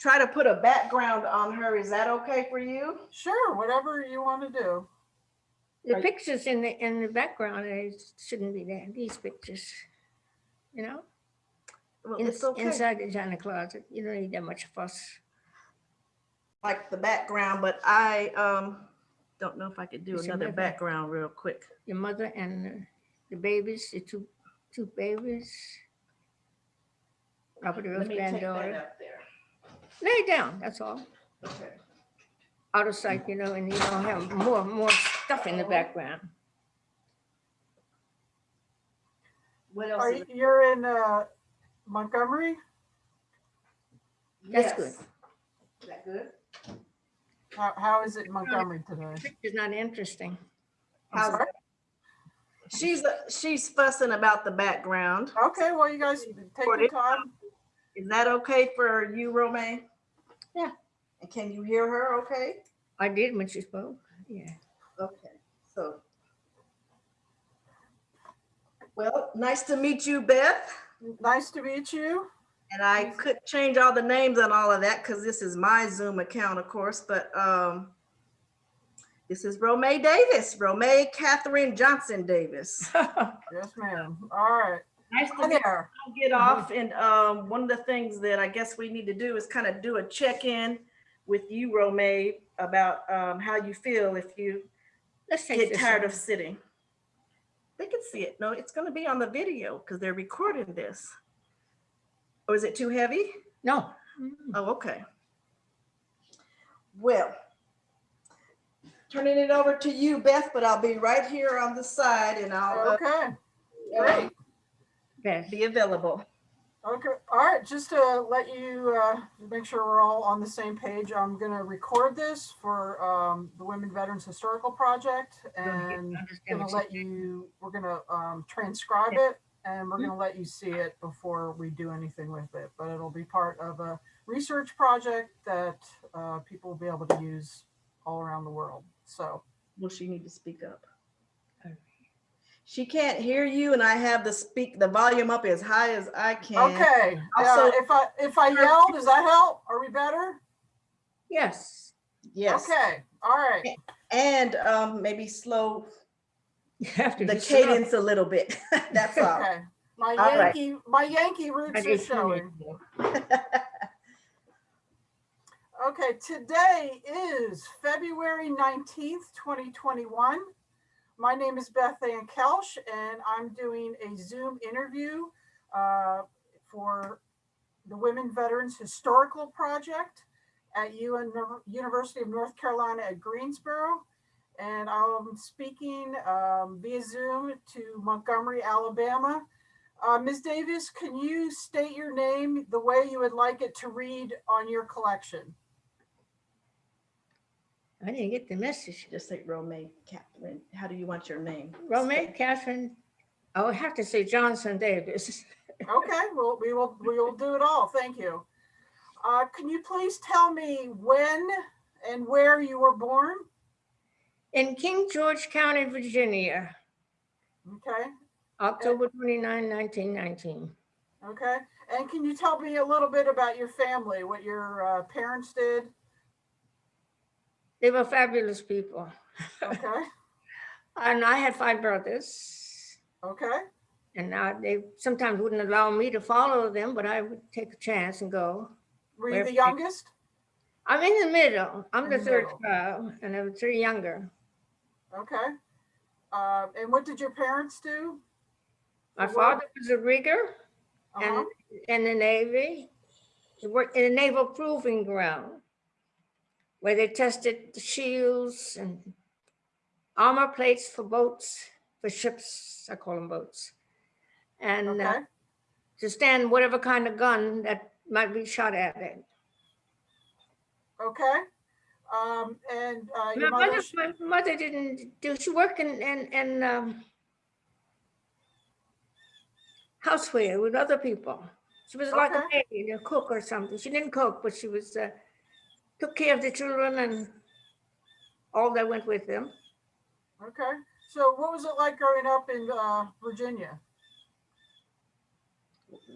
try to put a background on her. Is that okay for you? Sure, whatever you want to do. The Right. pictures in the, in the background, they shouldn't be there, these pictures. You know, Well, in- it's okay. inside the china closet, you don't need that much fuss. Like the background, but I um don't know if I could do It's another background real quick. Your mother and the babies, the two, two babies. Robert Let Earl's me take that granddaughter. up there. Lay it down, that's all. Okay. Out of sight, you know, and you don't have more, more stuff in the background. What else? Are is you, you're in uh, Montgomery? That's Yes. good. Is that good? How, how is it in Montgomery today? Picture's not interesting. I'm How's sorry? She's uh, she's fussing about the background. Okay, well, you guys take your time. Is that okay for you, Romay? Yeah. And can you hear her okay? I did when she spoke, yeah. Okay, so. Well, nice to meet you, Beth. Nice to meet you. And I could change all the names and all of that because this is my Zoom account, of course, but um, this is Romay Davis, Romay Catherine Johnson Davis. Yes, ma'am. All right. Nice Hi to get, there. get off. And um, one of the things that I guess we need to do is kind of do a check-in with you, Romay, about um, how you feel if you Let's get tired one. of sitting. They can see it. No, it's gonna be on the video because they're recording this. Or is it too heavy? No. Oh, okay. Well, turning it over to you, Beth, but I'll be right here on the side and I'll uh, Okay, uh, great. Beth, be available. Okay, all right, just to let you, uh, make sure we're all on the same page, I'm gonna record this for, um, the Women Veterans Historical Project and gonna let you, we're gonna, um, transcribe it and we're gonna let you see it before we do anything with it, but it'll be part of a research project that, uh, people will be able to use all around the world, so. Will she need to speak up? Okay. She can't hear you and I have the speak, the volume up as high as I can. Okay, uh, if I, if I yell, does that help? Are we better? yes. Yes, Okay, all right. and um, maybe slow You have to the be slow. cadence a little bit. That's all. Okay, my All right. Yankee, my Yankee roots are showing. Okay, today is February nineteenth, twenty twenty-one. My name is Beth Ann Koelsch, and I'm doing a Zoom interview uh, for the Women Veterans Historical Project at UN University of North Carolina at Greensboro. And I'm speaking um, via Zoom to Montgomery, Alabama. Uh, Ms. Davis, can you state your name the way you would like it to read on your collection? I didn't get the message. Just say Romay Catherine. How do you want your name? Romay Catherine, I would have to say Johnson Davis. Okay, well, we will, we will do it all. Thank you. Uh, can you please tell me when and where you were born? In King George County, Virginia, Okay, October 29, 1919. okay. And can you tell me a little bit about your family, what your uh, parents did? They were fabulous people. Okay, And I had five brothers. okay, And now they sometimes wouldn't allow me to follow them, but I would take a chance and go. were you the youngest? I'm in the middle. I'm In the the third child and I was three younger. Okay. Uh, and what did your parents do? My work? father was a rigger Uh-huh. and in the Navy. He worked in a naval proving ground where they tested the shields and armor plates for boats, for ships, I call them boats. And uh, to stand whatever kind of gun that might be shot at it. okay. Um, and, uh, My your mother, mother, my mother didn't do, she worked in, in, in um, houseware with other people. She was like a Okay. maid, a cook or something. She didn't cook, but she was, uh, took care of the children and all that went with them. okay. So what was it like growing up in, uh, Virginia?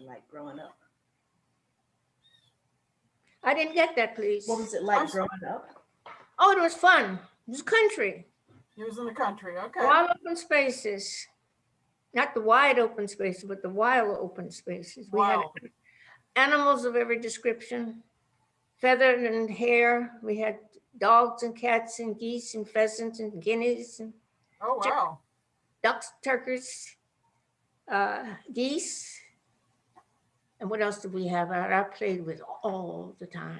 Like growing up. I didn't get that, please. What was it like I'm sorry. growing up? Oh, it was fun. It was country. He was in the country, okay. Wild open spaces. Not the wide open spaces, but the wild open spaces. We had Wow. animals of every description, feathered and hair. We had dogs and cats and geese and pheasants and guineas and Oh, wow. ducks, turkeys, uh, geese. And what else did we have? I I played with all the time.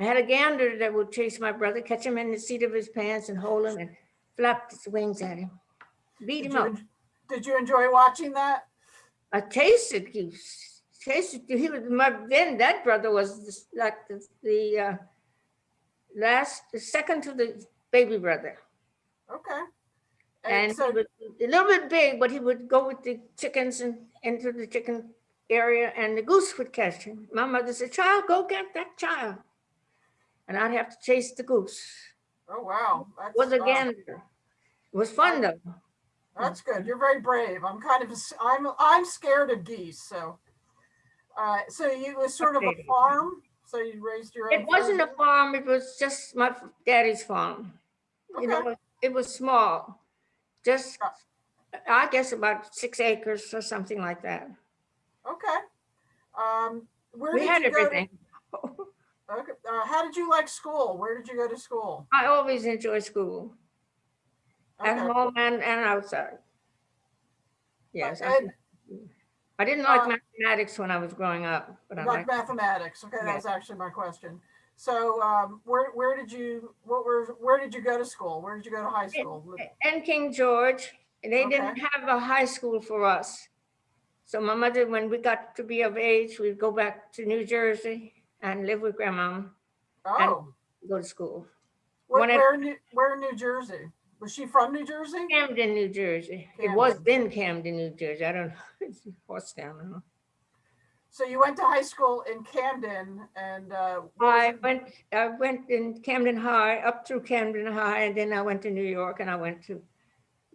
I had a gander that would chase my brother, catch him in the seat of his pants and hold him and flap his wings at him. Beat Did him you, up. did you enjoy watching that? I tasted goose. Tasted, he was my, then that brother was this- like the, the uh, last, the second to the baby brother. Okay. And And he so, was a little bit big, but he would go with the chickens and into the chicken area and the goose would catch him. My mother said, child, go get that child. And I'd have to chase the goose. oh, wow. It That's, was a gander. It was fun though. That's good. You're very brave. I'm kind of, I'm, I'm scared of geese, so. Uh, so you was sort of a farm, so you raised your own. It wasn't a farm, it was just my daddy's farm. You Okay. know, it was small, just, Uh. I guess about six acres or something like that. Okay. Um, where We did had you go? to- everything. Okay. Uh, how did you like school? Where did you go to school? I always enjoy school, at Okay. home and, and outside. Yes, I, And I didn't like uh, mathematics when I was growing up, but I like mathematics. Okay, that was actually my question. So, um, where, where did you, what were, where did you go to school? Where did you go to high school? and King George, and they didn't have a high school for us. So my mother, when we got to be of age, we'd go back to New Jersey and live with grandma, Oh, go to school. where, when I- where, in New- where in New Jersey? Was she from New Jersey? Camden, New Jersey. It was then Camden, New Jersey. I don't know. It's Horstown. I don't know. So you went to high school in Camden and, uh, I went, I went in Camden High, up through Camden High, and then I went to New York and I went to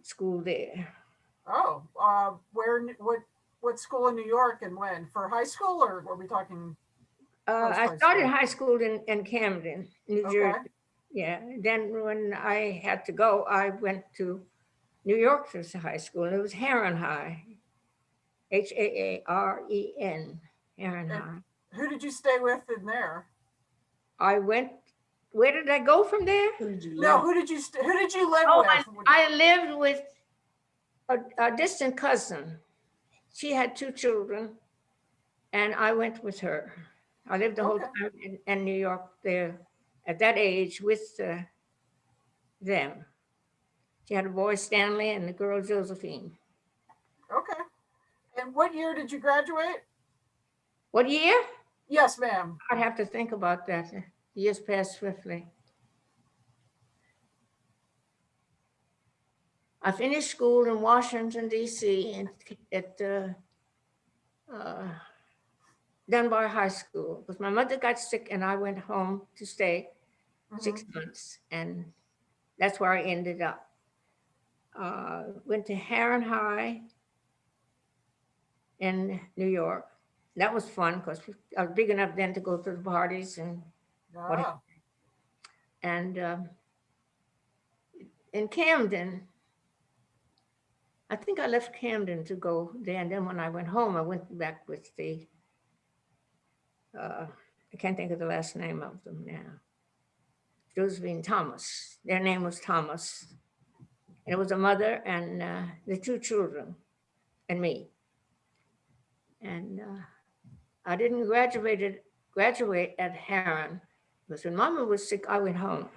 school there. oh, uh, where, what, what school in New York and when? For high school or were we talking? Uh, I started school. high school in, in Camden, New Okay. Jersey. Yeah, then when I had to go, I went to New York to high school. and It was Haaren High. H A A R E N, Haaren And- High. Who did you stay with in there? I went, where did I go from there? Who did you No, who did you, st- who did you live Oh, with? I lived with a, a distant cousin. She had two children and I went with her. I lived the whole time in, in New York there at that age with uh, them. She had a boy Stanley and a girl Josephine. Okay. And what year did you graduate? What year? Yes, ma'am. I'd have to think about that. Years passed swiftly. I finished school in Washington DC and at uh, uh, Dunbar High School because my mother got sick and I went home to stay six months and that's where I ended up. Uh, went to Haaren High in New York. That was fun because I was big enough then to go to the parties and. What- Ah, and um, in Camden, I think I left Camden to go there. And then when I went home, I went back with the, uh, I can't think of the last name of them now. Josephine Thomas. Their name was Thomas. And it was a mother and uh, the two children and me. And uh, I didn't graduate, graduate at Haaren because when mama was sick, I went home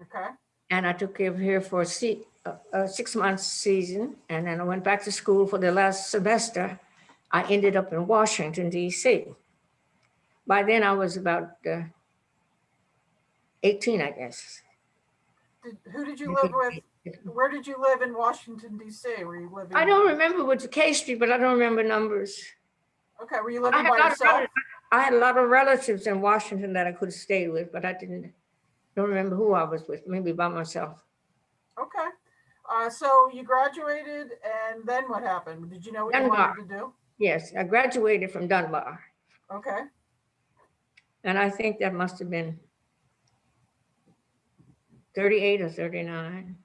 Okay. and I took care of her for a, a, a six months season. And then I went back to school for the last semester. I ended up in Washington, DC. By then I was about uh, 18, I guess. Did, who did you live with? Where did you live in Washington DC? Were you living? I don't remember which K Street, but I don't remember numbers. Okay, were you living had, by of yourself? I had a lot of relatives in Washington that I could have stayed with, but I didn't, don't remember who I was with, maybe by myself. Okay. Uh, so you graduated and then what happened? Did you know what you wanted to do? Yes, I graduated from Dunbar. Okay. And I think that must have been 38 or 39.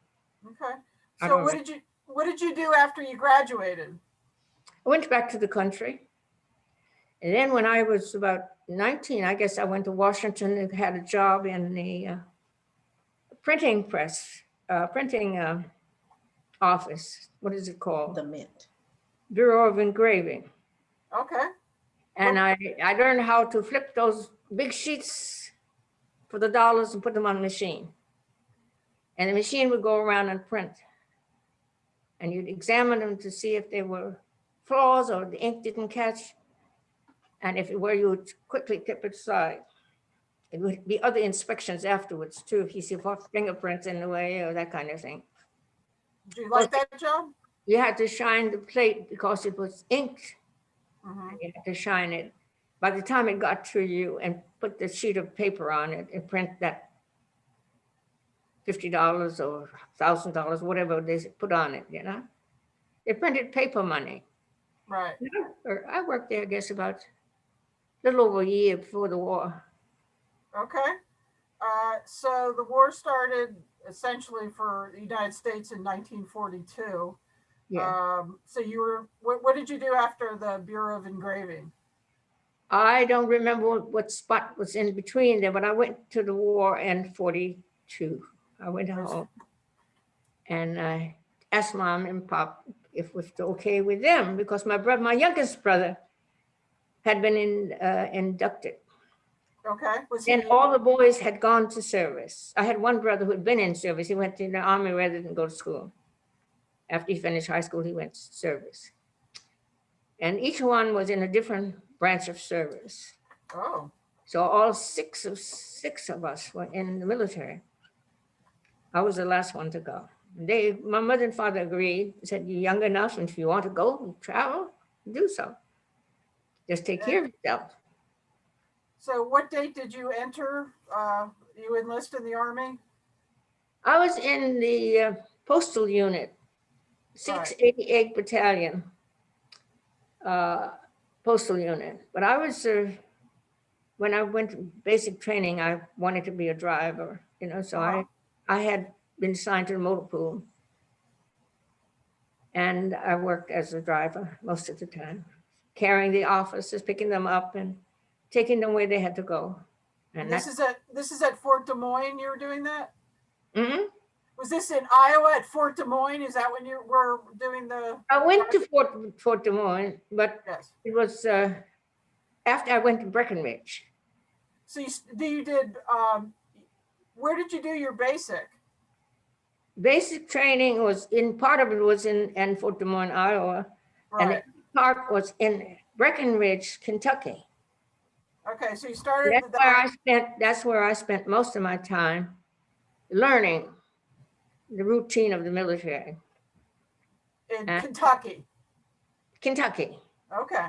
Okay. So don't what did you, what did you do after you graduated? I went back to the country. And then when I was about 19, I guess I went to Washington and had a job in the uh, printing press, uh, printing uh, office. What is it called? The mint. Bureau of Engraving. Okay, And I, I learned how to flip those big sheets for the dollars and put them on the machine. And the machine would go around and print. And you'd examine them to see if they were flaws or the ink didn't catch. And if it were, you would quickly tip it aside. It would be other inspections afterwards too, if you see fingerprints in the way or that kind of thing. do you like that job? You had to shine the plate because it was inked Mhm. you had to shine it. By the time it got to you and put the sheet of paper on it and print that fifty dollars or thousand dollars, whatever they put on it, you know? They printed paper money. Right, I worked there, I guess, about a little over a year before the war. okay. Uh, so the war started essentially for the United States in nineteen forty-two. Yeah, Um, so you were, what, what did you do after the Bureau of Engraving? I don't remember what- spot was in between there, but I went to the war in forty-two. I went home. And I asked mom and pop if it was okay with them because my brother, my youngest brother had been in, uh, inducted. Okay, And all the boys had gone to service. I had one brother who had been in service. He went to the army rather than go to school. After he finished high school, he went to service. And each one was in a different branch of service. oh, So all six of, six of us were in the military. I was the last one to go. They, my mother and father agreed, said, you're young enough, and if you want to go, travel, do so. Just take care of yourself. so what date did you enter, uh, you enlist in the army? I was in the uh, postal unit, Right. 688 Battalion, uh, postal unit. But I was, uh, when I went to basic training, I wanted to be a driver, you know, so I, Uh-huh. I had been assigned to the motor pool. And I worked as a driver most of the time, carrying the officers, picking them up and taking them where they had to go. And This that's, is at, this is at Fort Des Moines you were doing that? Mm -hmm. Was this in Iowa at Fort Des Moines? Is that when you were doing the, I went to Fort, Fort Des Moines, but yes? It was uh, after I went to Breckinridge. So you, you did, um, where did you do your basic? Basic training was in, part of it was in, Fort Des Moines, Iowa, and Right, part was in Breckinridge, Kentucky. okay, so you started That's where I spent, that's where I spent most of my time learning the routine of the military. in uh, Kentucky, Kentucky, okay.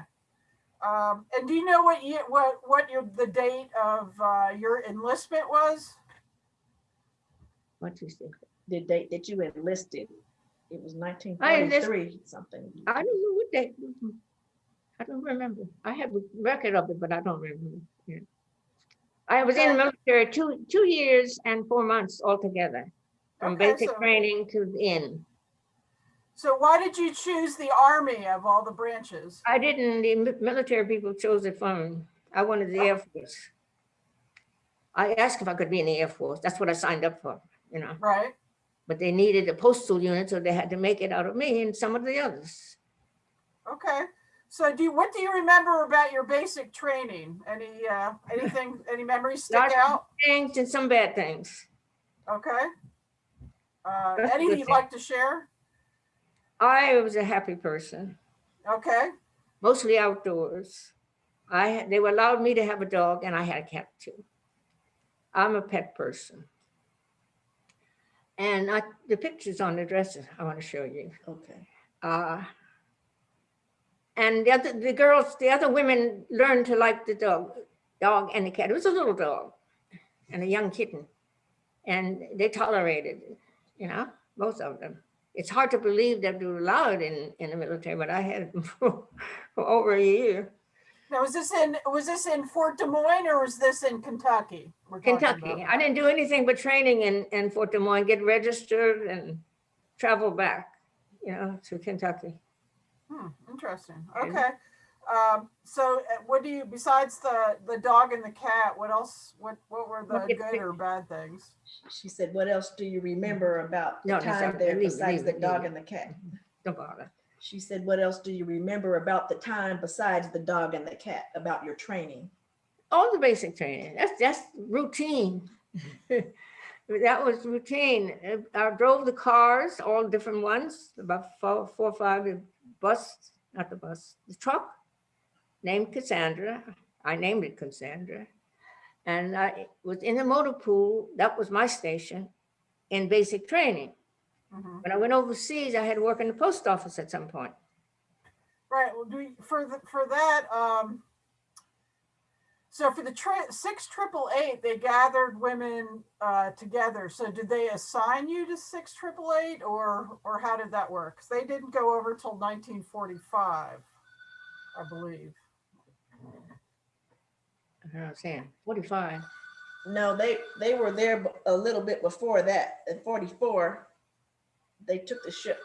Um, and do you know what year, what, what your, the date of, uh, your enlistment was? What you say? the date that you enlisted. It was nineteen I something. I don't know what day. I don't remember. I have a record of it, but I don't remember. Yeah. I was in the military two, two years and four months altogether, from Okay, basic so- training to the end. So why did you choose the army of all the branches? I didn't, the military people chose it for me. I wanted the Air Force. I asked if I could be in the Air Force. That's what I signed up for, you know, Right, but they needed a postal unit, so they had to make it out of me and some of the others. okay. So do you, what do you remember about your basic training? Any, uh, anything, any memories stick Lots out? Things and some bad things. Okay. Uh, That's a any you'd like to share? I was a happy person. Okay, mostly outdoors. I, had- they allowed me to have a dog and I had a cat too. I'm a pet person. And I, the pictures on the dresses I want to show you. Okay. Uh, and the other, the girls, the other women learned to like the dog, dog and the cat. It was a little dog and a young kitten. And they tolerated you know, both of them. It's hard to believe that they were allowed in, in the military, but I had them for, for over a year. Now, was this in, was this in Fort Des Moines or was this in Kentucky? we're talking Kentucky. about? I didn't do anything but training in, in Fort Des Moines, get registered and travel back, you know, to Kentucky. Hmm, interesting. Okay. Okay. Um, so uh, what do you, besides the, the dog and the cat, what else, what, what were the Look at good or bad things? She said, what else do you remember about the No, no, time sorry, there leave besides leave the it, dog leave and the cat? Don't bother. She said, what else do you remember about the time besides the dog and the cat, about your training? All the basic training, that's, that's routine. That was routine. I drove the cars, all different ones, about four, four or five, the bus, not the bus, the truck named Cassandra. I named it Cassandra. And I was in the motor pool, that was my station, in basic training. Mhm. When I went overseas, I had to work in the post office at some point. Right, well, do, we- for the, for that, um, so for the tri- six triple eight, they gathered women, uh, together. So did they assign you to six triple eight or, or how did that work? 'Cause they didn't go over till nineteen forty-five, I believe. I don't know what I'm saying, 45. No, they, they were there b- a little bit before that, in forty-four. They took the ship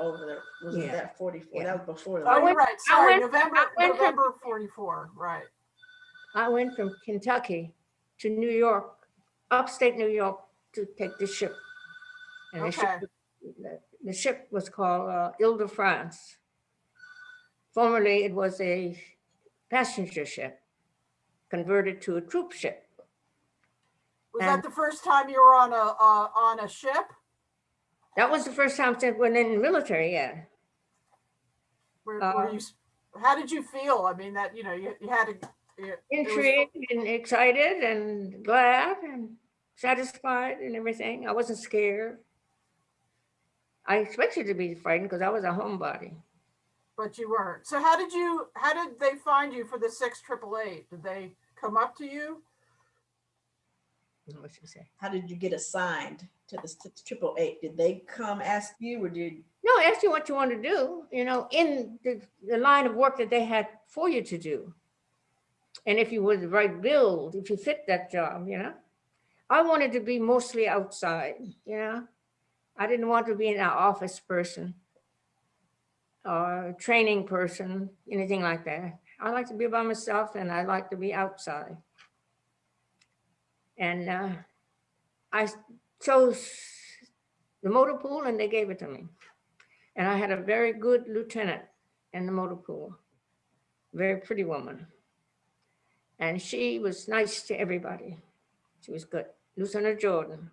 over there, was Yeah. that forty-four? Yeah. That was before Oh, that. you're went- right, I sorry, went- November, I went from- November forty-four, right. I went from Kentucky to New York, upstate New York, to take the ship. And the ship, Okay. the- the ship was called uh, Ile de France. Formerly, it was a passenger ship converted to a troop ship. Was And- that the first time you were on a, uh, on a ship? That was the first time since when in the military, yeah. Were, Uh, were you, how did you feel? I mean, that, you know, you, you had to. it- it was- Intrigued and excited and glad and satisfied and everything. I wasn't scared. I expected to be frightened because I was a homebody. But you weren't. So how did you, how did they find you for the six triple eight? Did they come up to you? What you say? How did you get assigned to the triple eight? Did they come ask you or did, No, ask you what you want to do, you know, in the, the line of work that they had for you to do. And if you were the right build, if you fit that job, you know. I wanted to be mostly outside, you know. I didn't want to be an office person or training person, anything like that. I like to be by myself and I like to be outside. And uh, I chose the motor pool and they gave it to me. And I had a very good lieutenant in the motor pool, very pretty woman. And she was nice to everybody. She was good. Lieutenant Jordan.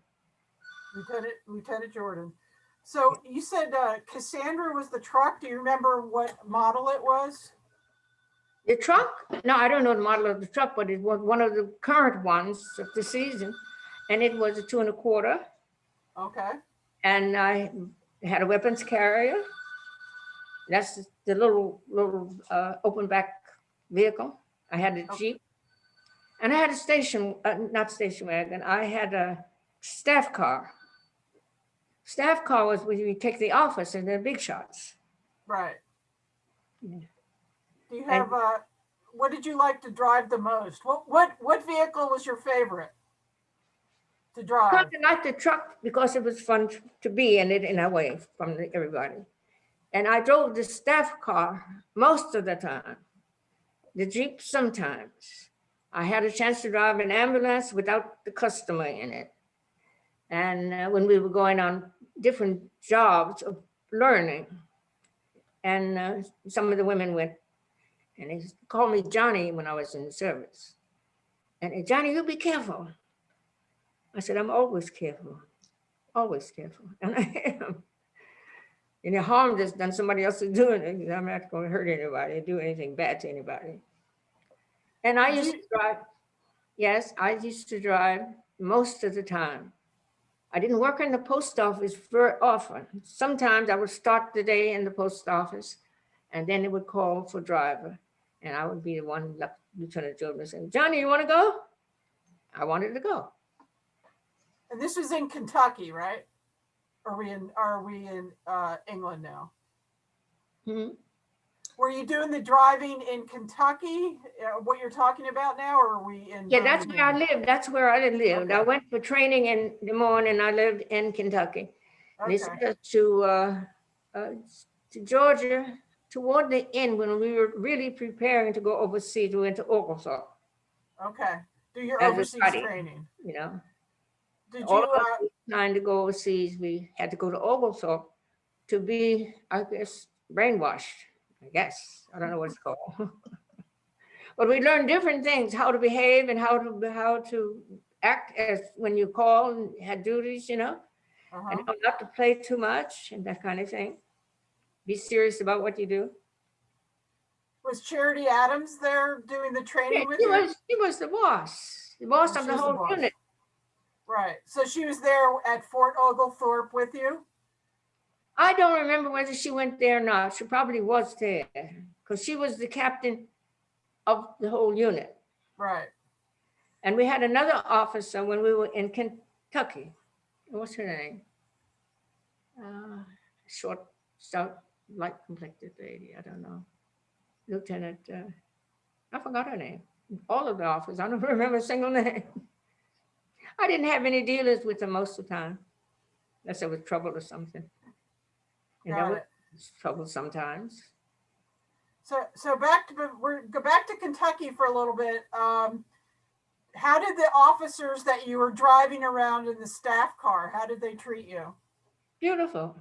Lieutenant, Lieutenant Jordan. So you said uh, Cassandra was the truck. Do you remember what model it was? The truck, no, I don't know the model of the truck, but it was one of the current ones of the season. And it was a two and a quarter. Okay, And I had a weapons carrier. That's the little, little uh, open back vehicle. I had a Okay. Jeep. And I had a station, uh, not station wagon, I had a staff car. Staff car was when you take the office and the big shots. right. Yeah. Do you have, uh, what did you like to drive the most? What, what, what vehicle was your favorite to drive? Liked the truck because it was fun to be in it in a way from everybody. And I drove the staff car most of the time, the Jeep sometimes. I had a chance to drive an ambulance without the customer in it. And uh, when we were going on different jobs of learning, and uh, some of the women went, and they called me Johnny when I was in the service. And Johnny, you be careful. I said, I'm always careful, always careful. And I am. The harm that's done somebody else is doing it. I'm not going to hurt anybody, or do anything bad to anybody. And I used to drive, yes, I used to drive most of the time. I didn't work in the post office very often. Sometimes I would start the day in the post office and then it would call for driver. And I would be the one, Lieutenant Jordan would say, Johnny, you want to go? I wanted to go. And this was in Kentucky, right? Are we in, are we in, uh, England now? Hmm. Were you doing the driving in Kentucky, uh, what you're talking about now, or are we in? Yeah, that's where I lived. That's where I lived. I went for training in Des Moines and I lived in Kentucky. Okay, us to, uh, uh, to Georgia toward the end when we were really preparing to go overseas. We went to Oglethorpe, okay. Do your As overseas training. you know. Did you, All of us uh, trying to go overseas, we had to go to Oglethorpe to be, I guess, brainwashed, I guess. I don't know what it's called. But we learned different things, how to behave and how to, how to act as when you call and had duties, you know? uh-huh. and not to play too much and that kind of thing. Be serious about what you do. was Charity Adams there doing the Yeah, training with He you? was, he was the boss, the boss Oh, of she the was the whole unit. Right, so she was there at Fort Oglethorpe with you? I don't remember whether she went there or not. She probably was there because she was the captain of the whole unit. Right, And we had another officer when we were in Kentucky. What's her name? Uh, Short, stout, light complected lady, I don't know. Lieutenant, uh, I forgot her name. All of the officers, I don't remember a single name. I didn't have any dealers with them most of the time, unless there was trouble or something. And there got it. trouble sometimes. So, so back to, we're, go back to Kentucky for a little bit. Um, how did the officers that you were driving around in the staff car, how did they treat you? Beautiful.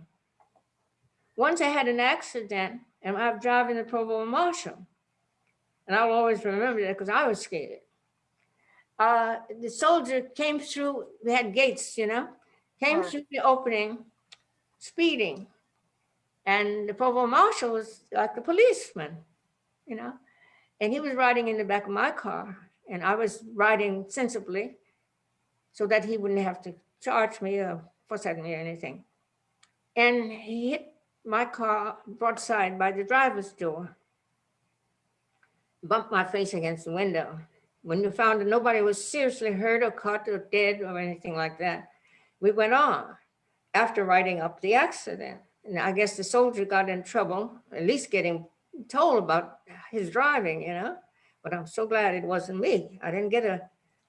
Once I had an accident and I was driving the Provost Marshal. And I'll always remember that because I was scared. Uh, the soldier came through, we had gates, you know, came through the opening, speeding. And the provost Marshal was like a policeman, you know, and he was riding in the back of my car and I was riding sensibly so that he wouldn't have to charge me or at me or anything. And he hit my car broadside by the driver's door. Bumped my face against the window. When we found that nobody was seriously hurt or caught or dead or anything like that, we went on after writing up the accident. And I guess the soldier got in trouble, at least getting told about his driving, you know? But I'm so glad it wasn't me. I didn't get a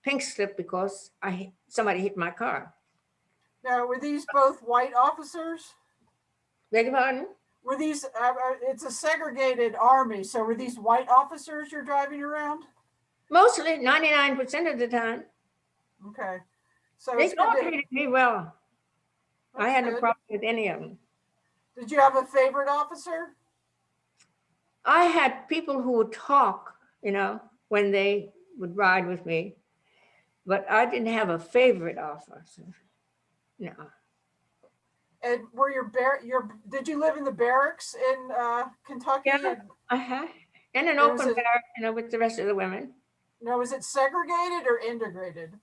pink slip because I hit- somebody hit my car. Now, were these both white officers? Beg your pardon? Were these, uh, uh, it's a segregated army, so were these white officers you're driving around? Mostly, 99% of the time. Okay. So They it's all treated me well. I that's had no problem with any of them. Did you have a favorite officer? I had people who would talk, you know, when they would ride with me, but I didn't have a favorite officer. No, And were your bar, your, did you live in the barracks in uh, Kentucky? Yeah. I had, in an open a- barrack, you know, with the rest of the women. No, was it segregated or integrated?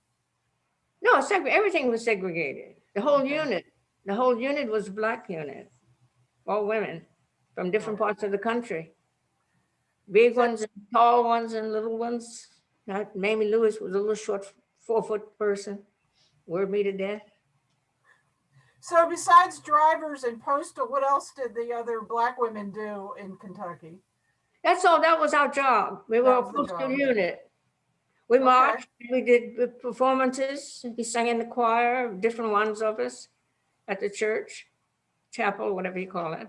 No, segre- everything was segregated. The whole Okay. unit, the whole unit was a black unit, all women from different parts of the country. Big ones, and tall ones and little ones. Not Mamie Lewis was a little short, four foot person. Word me to death. So besides drivers and postal, what else did the other black women do in Kentucky? That's all, that was our job. We were a postal unit. We Okay. marched, we did performances, we sang in the choir, different ones of us at the church, chapel, whatever you call it.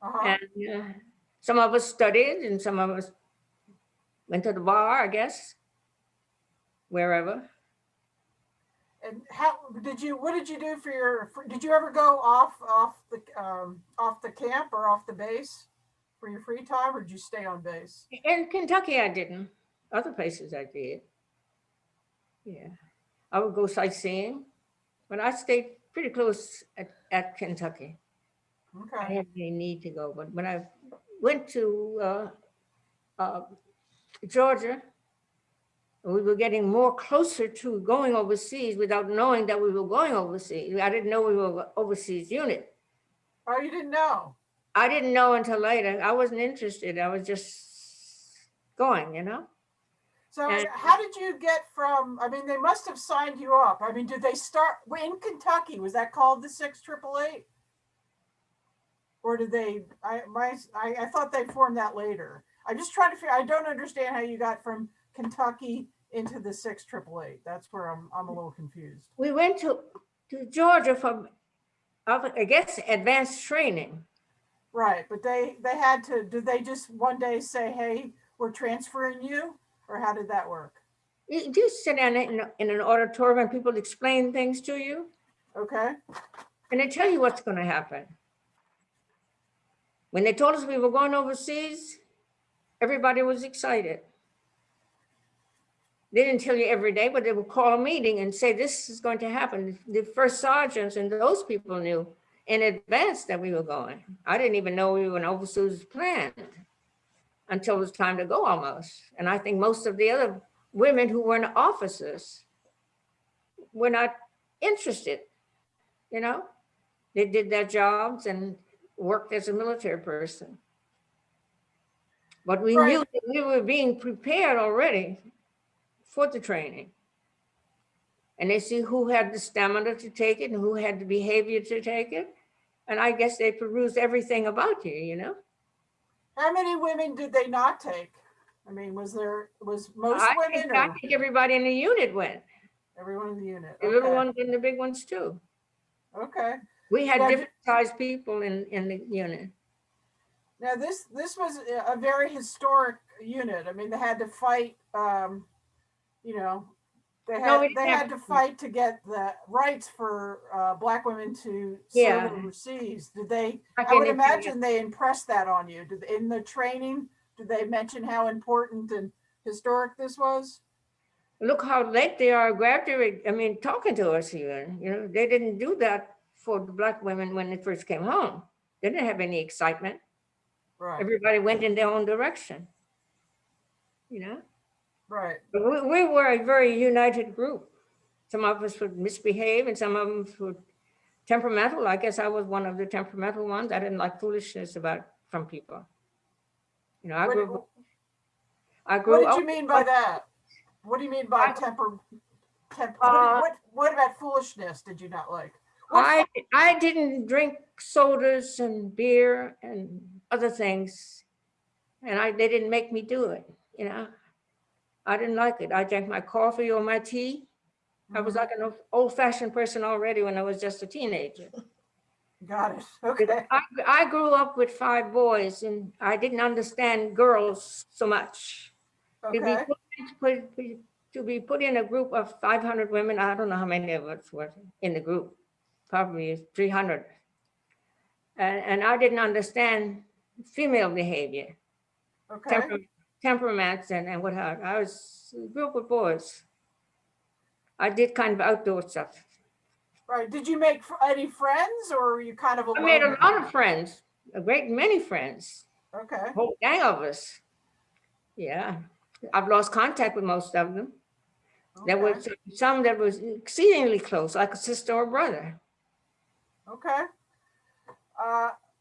Uh-huh. And uh, some of us studied and some of us went to the bar, I guess, wherever. And how, did you, what did you do for your, for- did you ever go off, off the, um, off the camp or off the base for your free time or did you stay on base? In Kentucky, I didn't. Other places I did. Yeah, I would go sightseeing, but I stayed pretty close at, at Kentucky. Okay. I had any need to go, but when I went to uh, uh, Georgia, we were getting more closer to going overseas without knowing that we were going overseas. I didn't know we were overseas unit. oh, you didn't know? I didn't know until later. I wasn't interested. I was just going, you know? So And- how did you get from, I mean, they must have signed you up. I mean, did they start, in Kentucky, was that called the six triple eight? Or did they, I, my, I, I thought they formed that later. I'm just trying to figure, I don't understand how you got from Kentucky into the six triple eight. That's where I'm, I'm a little confused. We went to, to Georgia for, I guess, advanced training. Right, but they, they had to, did they just one day say, hey, we're transferring you? Or how did that work? You you sit down in, in an auditorium and people explain things to you Okay, and they tell you what's gonna happen. When they told us we were going overseas, everybody was excited. They didn't tell you every day, but they would call a meeting and say, this is going to happen. The first sergeants and those people knew in advance that we were going. I didn't even know we were an overseas planned until it was time to go almost. And I think most of the other women who were in offices were not interested, you know? They did their jobs and worked as a military person. But we Right. knew that we were being prepared already for the training. And they see who had the stamina to take it and who had the behavior to take it. And I guess they perused everything about you, you know? How many women did they not take? I mean, was there, was most I women think, I or think everybody in the unit went, everyone in the unit? the little Okay, ones and the big ones too. Okay, We had Yeah, different sized people in, in the unit. now this, this was a- a very historic unit. I mean, they had to fight, um, you know, they had, we they had to fight to get the rights for, uh, black women to Yeah. serve overseas. Did they, Back I would imagine they impressed that on you. Did, in the training, did they mention how important and historic this was? Look how late they are graduating, I mean, talking to us even, you know, they didn't do that for the black women when they first came home. They didn't have any excitement. Right, Everybody went in their own direction. You know, right. we, we were a very united group. Some of us would misbehave and some of them were temperamental. I guess I was one of the temperamental ones. I didn't like foolishness about, from people. You know, I What, grew, what I grew did you mean by that? What do you mean by I- temper? Temp, what, Uh, what, what about foolishness did you not like? What I, I didn't drink sodas and beer and other things. And I, they didn't make me do it, you know? I didn't like it. I drank my coffee or my tea. I was Mhm. like an old fashioned person already when I was just a teenager. Got it. Okay. I, I grew up with five boys and I didn't understand girls so much. To be Okay. put- put- put- To be put in a group of 500 women, I don't know how many of us were in the group, probably 300. And, and I didn't understand female behavior, Okay. Temper, temperaments and, and what have, I was a group of boys. I did kind of outdoor stuff. Right. Did you make any friends or were you kind of I alone? made a lot of friends, a great many friends, Okay. a whole gang of us. Yeah, I've lost contact with most of them. There okay, was some that was exceedingly close, like a sister or brother. Okay.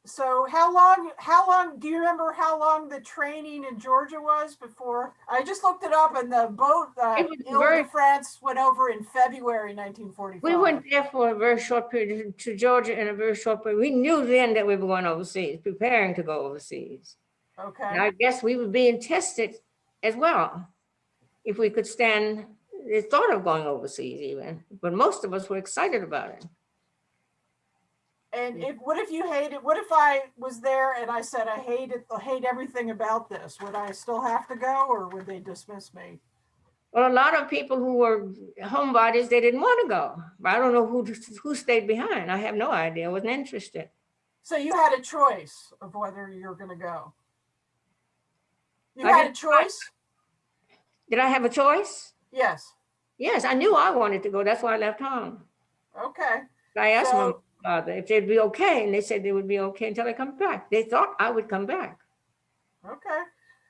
So how long, how long, do you remember how long the training in Georgia was before? I just looked it up and the boat, uh, Ile very- de France went over in February nineteen forty-five. We went there for a very short period to Georgia in a very short period. We knew then that we were going overseas, preparing to go overseas. And Okay, I guess we were being tested as well. If we could stand the thought of going overseas even, but most of us were excited about it. And if, what if you hated, what if I was there and I said, I hate it, I hate everything about this? Would I still have to go or would they dismiss me? Well, a lot of people who were homebodies, they didn't want to go. But I don't know who, who stayed behind. I have no idea. I wasn't interested. So you had a choice of whether you're gonna go. You I had a choice? Did I have a choice? Yes, Yes, I knew I wanted to go. That's why I left home. okay. I asked So- father if they'd be okay, and they said they would be okay until I come back. They thought I would come back. Okay,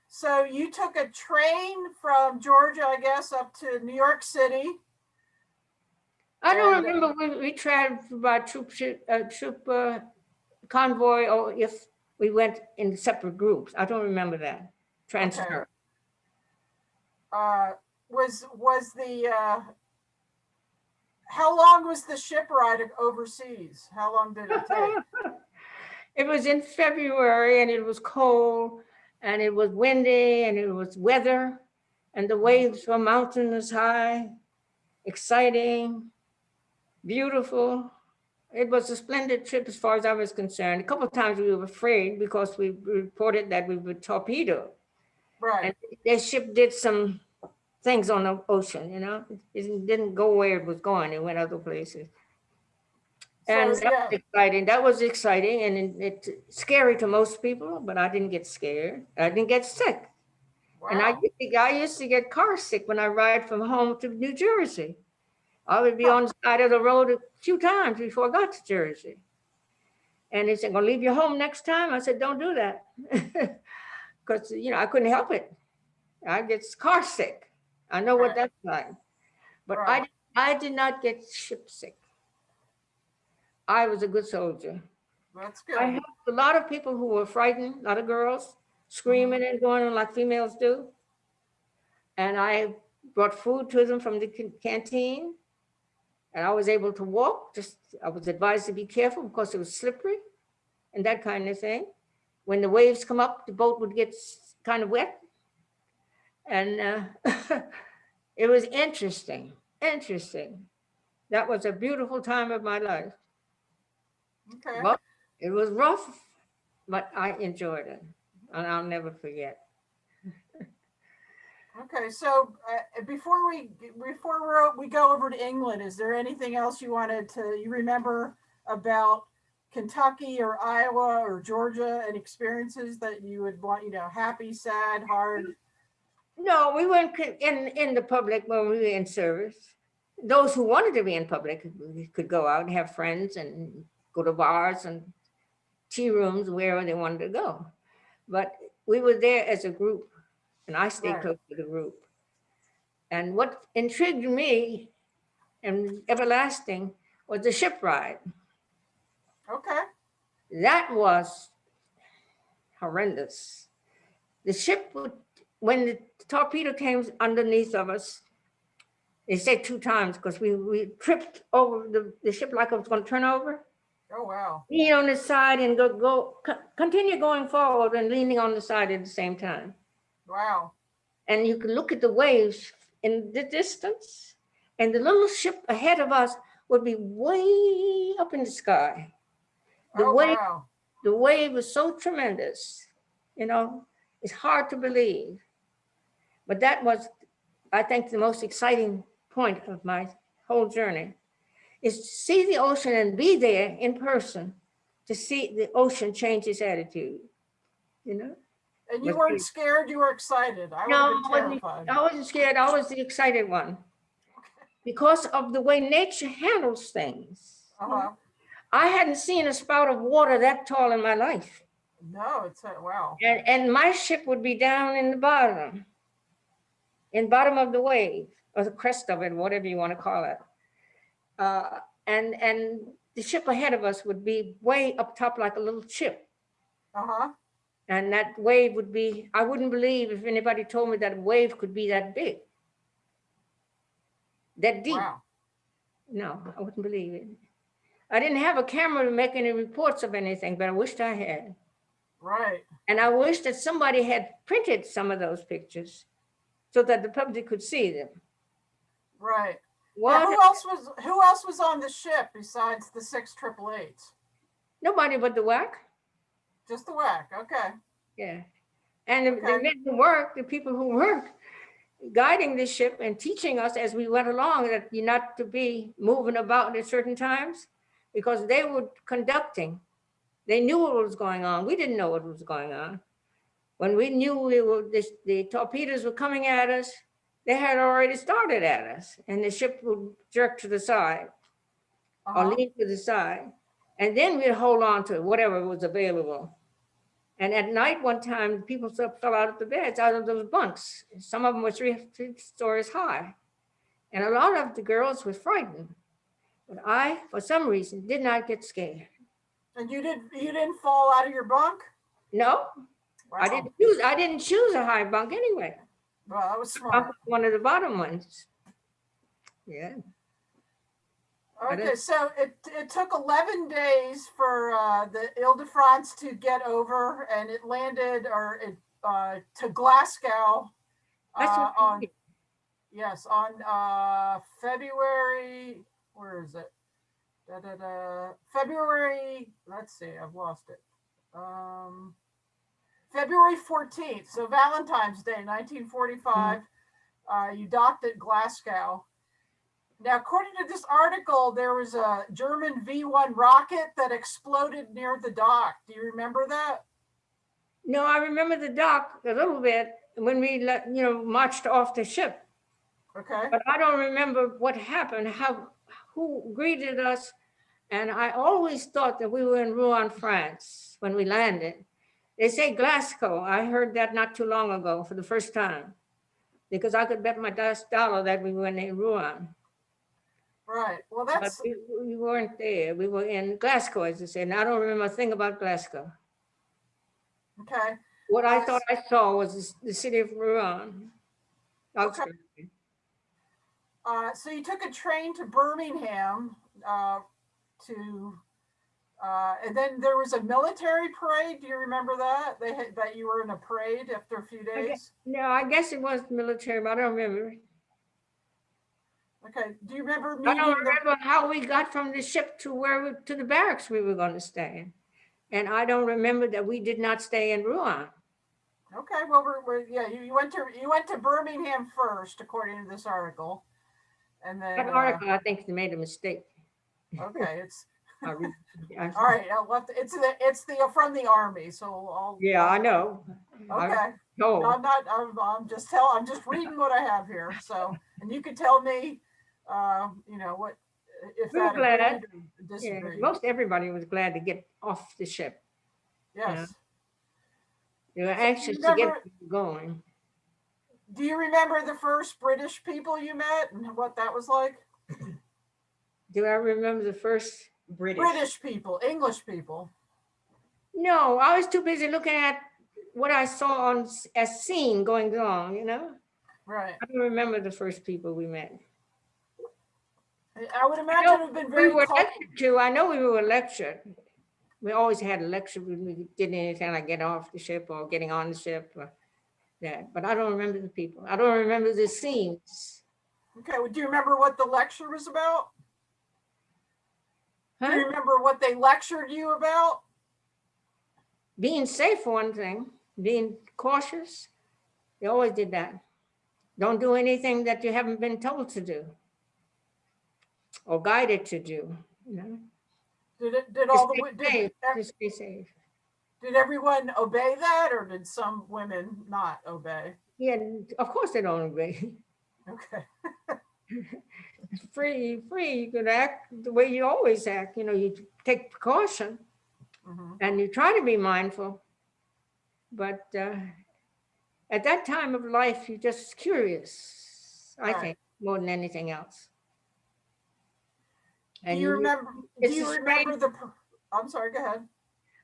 so you took a train from Georgia, I guess, up to New York City. I don't And- remember we, we traveled by troop, uh, troop uh, convoy, or if we went in separate groups. I don't remember that transfer. Uh, was, was the, uh, how long was the ship ride overseas? How long did it take? It was in February and it was cold and it was windy and it was weather and the waves were mountainous high, exciting, beautiful. It was a splendid trip as far as I was concerned. A couple of times we were afraid because we reported that we were torpedoed. Right, And their ship did some things on the ocean, you know? It didn't go where it was going, it went other places. And So, that was exciting, that was exciting and it's scary to most people, but I didn't get scared. I didn't get sick. And I used to, I used to get car sick when I ride from home to New Jersey. I would be on the side of the road a few times before I got to Jersey. And they said, gonna leave you home next time? I said, don't do that. Because, you know, I couldn't help it. I get car sick. I know what that's like. But I, Right. I did not get ship sick. I was a good soldier. that's good. I helped a lot of people who were frightened, a lot of girls screaming and going on like females do. And I brought food to them from the canteen. And I was able to walk, just, I was advised to be careful because it was slippery and that kind of thing. When the waves come up, the boat would get kind of wet. And uh, it was interesting, interesting. That was a beautiful time of my life. Okay, Well, it was rough, but I enjoyed it and I'll never forget. okay, so uh, before we, before we're, we go over to England, is there anything else you wanted to, you remember about Kentucky or Iowa or Georgia and experiences that you would want, you know, happy, sad, hard? No, we weren't in, in the public when we were in service. Those who wanted to be in public could- go out and have friends and go to bars and tea rooms, wherever they wanted to go. But we were there as a group and I stayed Right. close to the group. And what intrigued me and everlasting was the ship ride. Okay, that was horrendous. The ship would, when the torpedo came underneath of us, they said two times because we, we tripped over the, the ship like it was going to turn over. oh, wow, Lean on the side and go, go, continue going forward and leaning on the side at the same time. wow, And you could look at the waves in the distance and the little ship ahead of us would be way up in the sky. The oh, wave wow, the wave was so tremendous, you know, it's hard to believe. But that was, I think, the most exciting point of my whole journey is to see the ocean and be there in person to see the ocean change its attitude, you know? and you weren't scared, you were excited, I No, I wasn't. I wasn't scared, I was the excited one. Because of the way nature handles things. Uh-huh, I hadn't seen a spout of water that tall in my life. no, it's, a- wow, And, and my ship would be down in the bottom, in bottom of the wave, or the crest of it, whatever you want to call it. Uh, and, and the ship ahead of us would be way up top like a little chip. uh-huh, And that wave would be, I wouldn't believe if anybody told me that wave could be that big. That deep. wow, No, I wouldn't believe it. I didn't have a camera to make any reports of anything, but I wished I had. right, And I wish that somebody had printed some of those pictures so that the public could see them. right. What? who else was, who else was on the ship besides the six triple eights? Nobody but the WAC. Just the WAC, okay, Yeah. And the, the men who work, the people who work guiding the ship and teaching us as we went along that you're not to be moving about at certain times because they were conducting. They knew what was going on. We didn't know what was going on. When we knew we were, the, the torpedoes were coming at us, they had already started at us and the ship would jerk to the side or uh-huh, lean to the side. And then we'd hold on to whatever was available. And at night, one time, people fell out of the beds, out of those bunks. Some of them were three, three stories high. And a lot of the girls were frightened. But I, for some reason, did not get scared. and you didn't, you didn't fall out of your bunk? No, I Wow. didn't choose, I didn't choose a high bunk anyway. Well, that was I smart. was one of the bottom ones. Yeah, Okay, so it, it took 11 days for uh, the Ile-de-France to get over and it landed or it uh, to Glasgow That's uh, what on, yes, on uh, February, where is it? Da, da, da, February, let's see, I've lost it. Um, February 14th, so Valentine's Day, 1945, uh, you docked at Glasgow. Now, according to this article, there was a German V-1 rocket that exploded near the dock. Do you remember that? No, I remember the dock a little bit when we, let you know, marched off the ship. Okay, But I don't remember what happened, how, who greeted us. And I always thought that we were in Rouen, France, when we landed. They say Glasgow. I heard that not too long ago for the first time. Because I could bet my dollar that we were in Rouen. right. Well, But that's, we, we weren't there. We were in Glasgow, as I said. And I don't remember a thing about Glasgow. okay. What I thought I saw was the- city of Rouen. outskirts. Uh, so you took a train to Birmingham uh, to, uh, and then there was a military parade. Do you remember that? They had, that you were in a parade after a few days? No, I guess it was military, but I don't remember. Okay, do you remember I don't remember how we got from the ship to where, we- to the barracks we were going to stay in. And I don't remember that we did not stay in Rouen. okay, well, we're, we're, yeah, you, you went to, you went to Birmingham first, according to this article. And then, That uh, article, I think they made a mistake. okay, it's, I re- I- all right, I'll let it's the, it's the, from the army, so I'll. Yeah, I know. I Okay. know. I'm not, I'm, I'm just tell, I'm just reading what I have here, so, and you can tell me, uh, you know, what, if We were that glad. agreed or Yeah, disagreed. Most everybody was glad to get off the ship. Yes. They were anxious to get going. Do you remember the first British people you met and what that was like? Do I remember the first? British. British people, English people. No, I was too busy looking at what I saw on, a scene going on, you know? Right. I don't remember the first people we met. I- I would imagine it would have been We very were cold. lectured to, I know we were lectured. We always had a lecture when we did anything like get off the ship or getting on the ship or that, but I don't remember the people. I don't remember the scenes. Okay, well, do you remember what the lecture was about? Do you remember what they lectured you about? Being safe for one thing, being cautious. They always did that. Don't do anything that you haven't been told to do or guided to do, you know? Did it, did To all the, stay wo- did, safe, ev- stay safe. did everyone obey that or did some women not obey? Yeah, of course they don't agree. Okay, free, free, you could act the way you always act, you know, you take precaution mhm, and you try to be mindful. But uh, at that time of life, you're just curious, I think, more than anything else. do And you you- remember, do you remember the, I'm sorry, go ahead.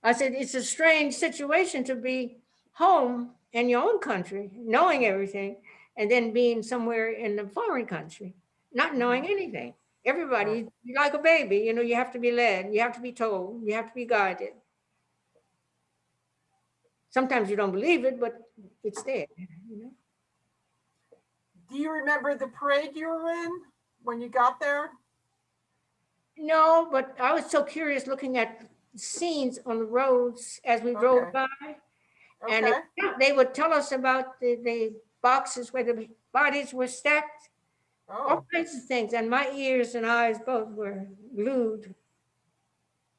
I said, it's a strange situation to be home in your own country, knowing everything, and then being somewhere in a foreign country, not mm-hmm. knowing anything. Everybody, you're like a baby, you know, you have to be led, you have to be told, you have to be guided. Sometimes you don't believe it, but it's there, you know? Do you remember the parade you were in when you got there? No, but I was so curious looking at scenes on the roads as we Okay. drove by. And it- they would tell us about the, the boxes where the bodies were stacked, all oh, kinds of things. And my ears and eyes both were glued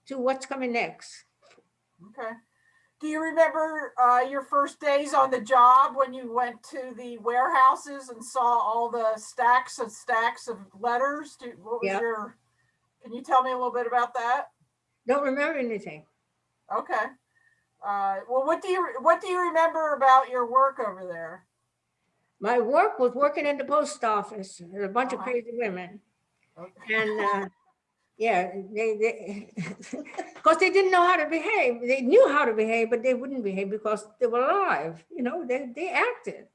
to what's coming next. okay. Do you remember uh, your first days on the job when you went to the warehouses and saw all the stacks and stacks of letters? Do, what was Yeah. your, can you tell me a little bit about that? Don't remember anything. Okay. Uh, well, what do you, what do you remember about your work over there? My work was working in the post office, with a bunch of Uh-huh. crazy women. Okay. And uh, yeah, they, they, because they didn't know how to behave. They knew how to behave, but they wouldn't behave because they were alive. You know, they, they acted.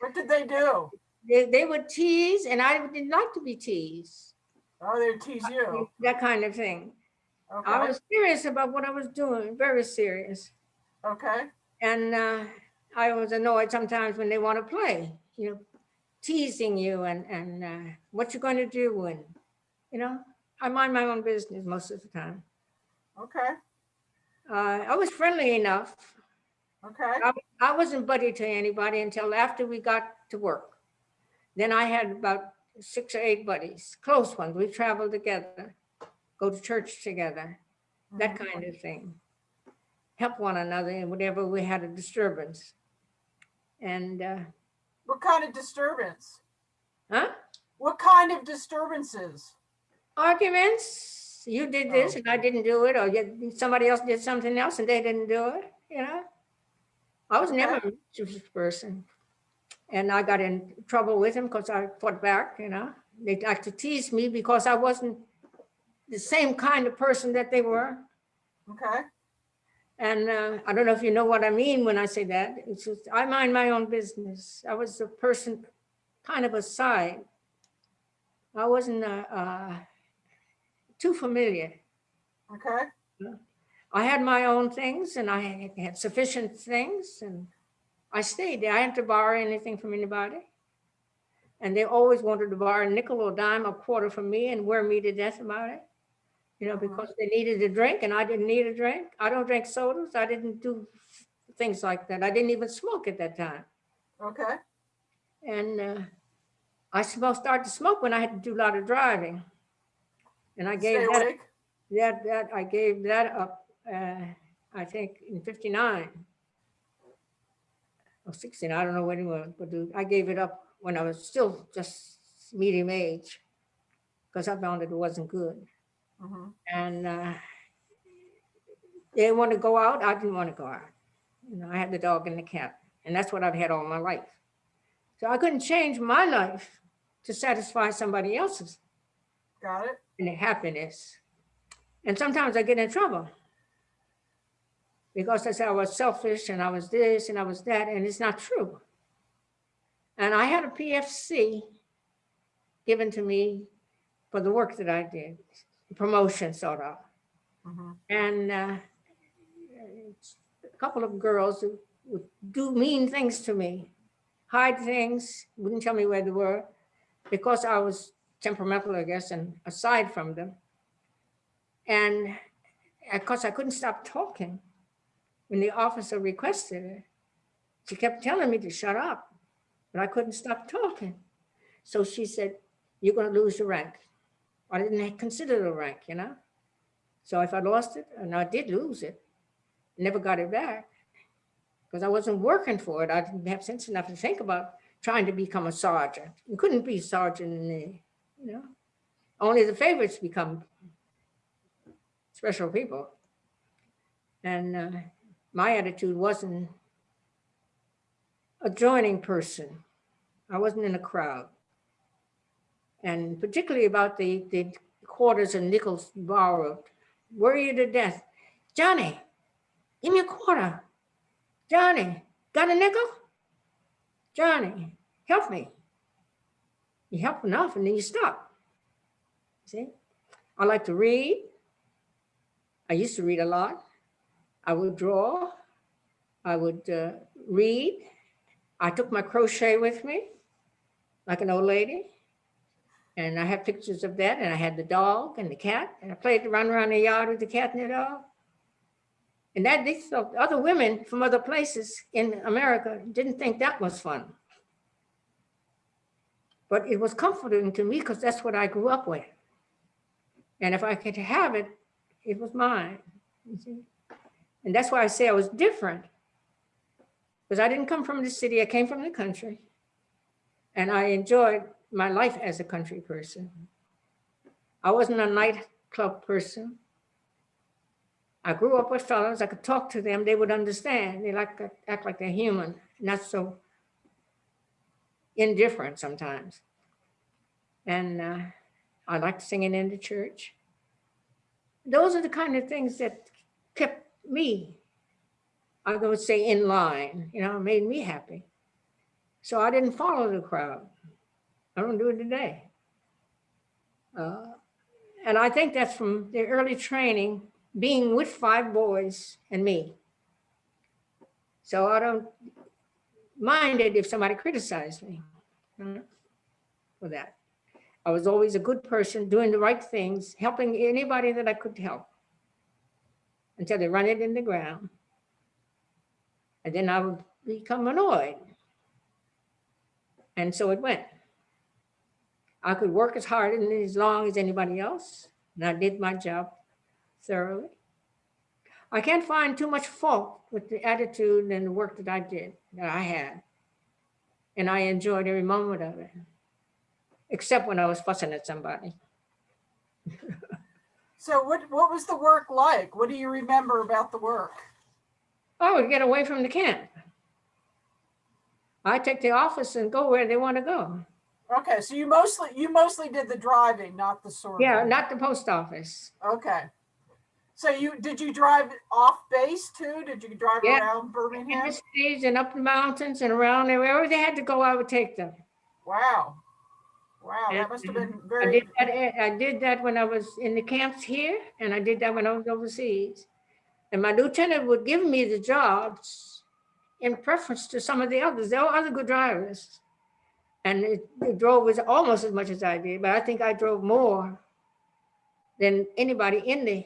What did they do? They, they would tease, and I didn't like to be teased. Oh, they tease you. that kind of thing. I was serious about what I was doing, very serious. okay, And uh, I was annoyed sometimes when they want to play, you know, teasing you and, and uh, what you're going to do. And, you know, I mind my own business most of the time. okay, Uh, I was friendly enough. okay, I wasn't buddy to anybody until after we got to work. Then I had about six or eight buddies, close ones. We traveled together, go to church together, that mhm, kind of thing. Help one another and whenever we had a disturbance. And, uh, What kind of disturbance? huh? What kind of disturbances? Arguments, you did this oh. and I didn't do it, or you- somebody else did something else and they didn't do it, you know? I was never a mischievous person. And I got in trouble with him because I fought back, you know? They like to tease me because I wasn't the same kind of person that they were. Okay, And uh, I don't know if you know what I mean when I say that. It's just, I mind my own business. I was a person kind of aside. I wasn't uh, uh, too familiar. okay, I had my own things and I had sufficient things and I stayed there. I hadn't to borrow anything from anybody. And they always wanted to borrow a nickel or dime or quarter from me and wear me to death about it. You know, Mhm. because they needed a drink and I didn't need a drink. I don't drink sodas. I didn't do things like that. I didn't even smoke at that time. okay, And uh, I supposed started to smoke when I had to do a lot of driving. And I gave that that, that, I gave that up, uh, I think in fifty-nine. Or sixteen, I don't know when it was, but I gave it up when I was still just medium age. Because I found it wasn't good. Mhm, And uh, they didn't want to go out, I didn't want to go out. You know, I had the dog and the cat, and that's what I've had all my life. So I couldn't change my life to satisfy somebody else's Got it, and happiness. And sometimes I get in trouble. Because I said I was selfish and I was this and I was that, and it's not true. And I had a PFC given to me for the work that I did, promotion sort of. mhm, And uh, a couple of girls who would do mean things to me, hide things, wouldn't tell me where they were, because I was temperamental, I guess, and aside from them. And of course, I couldn't stop talking. When the officer requested it, she kept telling me to shut up, but I couldn't stop talking. So she said, you're gonna lose your rank. I didn't consider a rank, you know? So if I lost it, and I did lose it, never got it back, because I wasn't working for it. I didn't have sense enough to think about trying to become a sergeant. You couldn't be sergeant in the, you know, only the favorites become special people. And uh, my attitude wasn't a joining person. I wasn't in a crowd. And particularly about the, the quarters and nickels borrowed worry you to death. Johnny, give me a quarter. Johnny, got a nickel? Johnny, help me. You help enough and then you stop. See, I like to read. I used to read a lot. I would draw. I would uh, read. I took my crochet with me like an old lady. And I have pictures of that. And I had the dog and the cat. And I played to run around the yard with the cat and the dog. And that thought other women from other places in America didn't think that was fun. But it was comforting to me because that's what I grew up with. And if I could have it, it was mine. And that's why I say I was different. Because I didn't come from the city, I came from the country. And I enjoyed my life as a country person. I wasn't a nightclub person. I grew up with fellows, I could talk to them, they would understand. They like act like they're human, not so indifferent sometimes. And uh, I liked singing in the church. Those are the kind of things that kept me, I would say, in line, you know, made me happy. So I didn't follow the crowd. I don't do it today. Uh, And I think that's from the early training, being with five boys and me. So I don't mind it if somebody criticized me for that. I was always a good person, doing the right things, helping anybody that I could help until they run it in the ground. And then I would become annoyed. And so it went. I could work as hard and as long as anybody else, and I did my job thoroughly. I can't find too much fault with the attitude and the work that I did, that I had. And I enjoyed every moment of it, except when I was fussing at somebody. So what, what was the work like? What do you remember about the work? I would get away from the camp. I take the office and go where they want to go. Okay, so you mostly, you mostly did the driving, not the sorting. Yeah, not the post office. Okay. So you, did you drive off base too? Did you drive Yeah. around In Birmingham? the cities and up the mountains and around there, wherever they had to go, I would take them. Wow. Wow, that must have been I very, did that, eh, I did that when I was in the camps here, and I did that when I was overseas. And my lieutenant would give me the jobs in preference to some of the others. There were other good drivers. And it, they drove as almost as much as I did, but I think I drove more than anybody in the,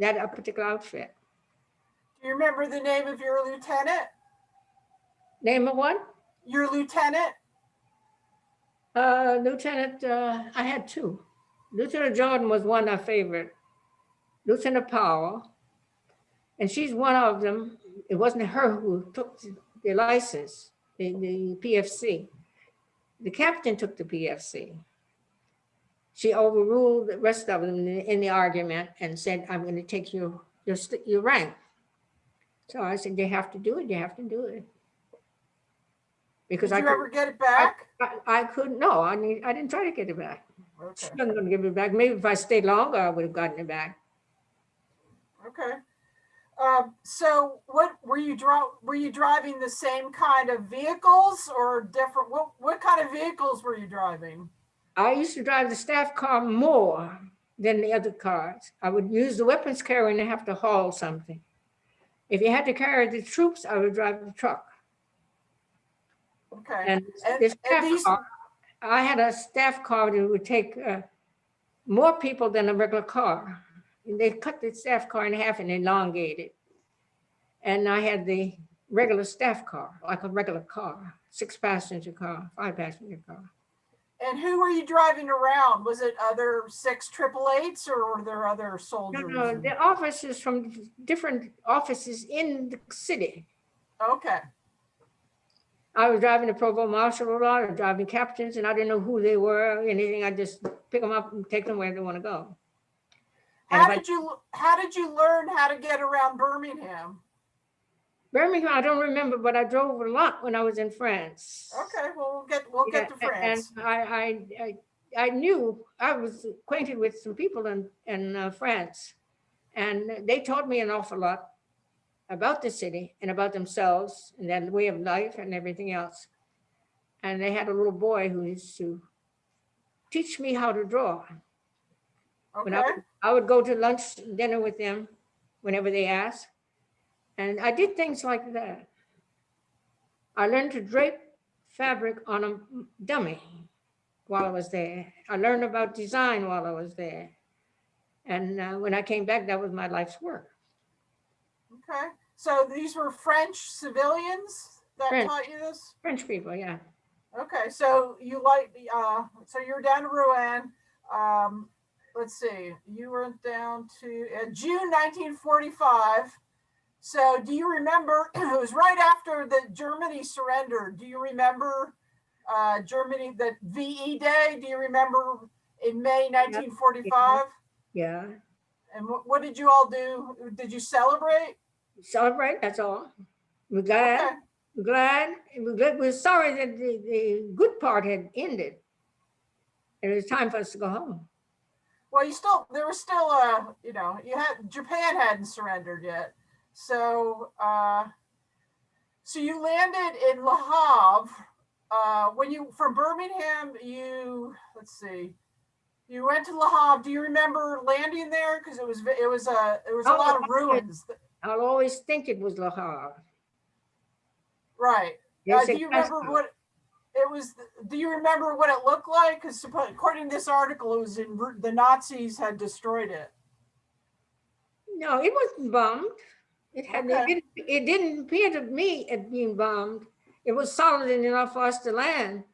that particular outfit. do you remember the name of your lieutenant? Name of one? Your lieutenant? Uh, Lieutenant, uh, I had two. Lieutenant Jordan was one I favored. Lieutenant Powell. And she's one of them. It wasn't her who took the license, the, the PFC. The captain took the PFC. She overruled the rest of them in the, argument and said, I'm going to take your, your, your rank. So I said, you have to do it, you have to do it. Because Did I you could, ever get it back? I, I couldn't, no, I need, I didn't try to get it back. She wasn't gonna give it back. Maybe if I stayed longer, I would have gotten it back. okay. Um, so what, were you dri, were you driving the same kind of vehicles or different, what, what kind of vehicles were you driving? I used to drive the staff car more than the other cars. I would use the weapons carrier and have to haul something. If you had to carry the troops, I would drive the truck. Okay, And And- the and staff these- car, I had a staff car that would take uh, more people than a regular car. They cut the staff car in half and elongated. And I had the regular staff car, like a regular car, six passenger car, five passenger car. and who were you driving around? Was it other six triple eights or were there other soldiers? no, no, the officers from different offices in the city. Okay, I was driving the provost marshal a lot, driving captains, and I didn't know who they were, or anything. I just pick them up and take them where they want to go. And how if I- did you, how did you learn how to get around Birmingham? Birmingham, I don't remember, but I drove a lot when I was in France. Okay, well, we'll get, we'll get to France. And I, I, I, I knew, I was acquainted with some people in, in uh, France. And they taught me an awful lot about the city and about themselves and their way of life and everything else. And they had a little boy who used to teach me how to draw. When I, Okay, would- I would go to lunch, dinner with them whenever they asked. And I did things like that. I learned to drape fabric on a dummy while I was there. I learned about design while I was there. And uh, when I came back, that was my life's work. okay. So these were French civilians that French. taught you this? French people, yeah. Okay, so you like, the uh, so you're down to Rouen. Um, let's see, you were down to uh, June 1945. So do you remember, it was right after the Germany surrendered. Do you remember uh, Germany, the VE Day? Do you remember in May 1945? Yeah. And what, what did you all do? Did you celebrate? Celebrate, that's all. We're glad. Okay. We're glad. We're, glad. we're sorry that the, the good part had ended. It was time for us to go home. Well, you still, there was still, a you know, you had, Japan hadn't surrendered yet. So, uh, so you landed in Le Havre. Uh, when you, from Birmingham, you, let's see, You went to Le Havre. Do you remember landing there? Because it was, it was a, it was a Oh, lot of ruins. I'll always think it was Le Havre. Right. Uh, do you remember what it was? Do you remember what it looked like? Because according to this article, it was in the Nazis had destroyed it. No, it wasn't bombed. It had, it Okay. didn't, it didn't appear to me at being bombed. It was solid enough for us to land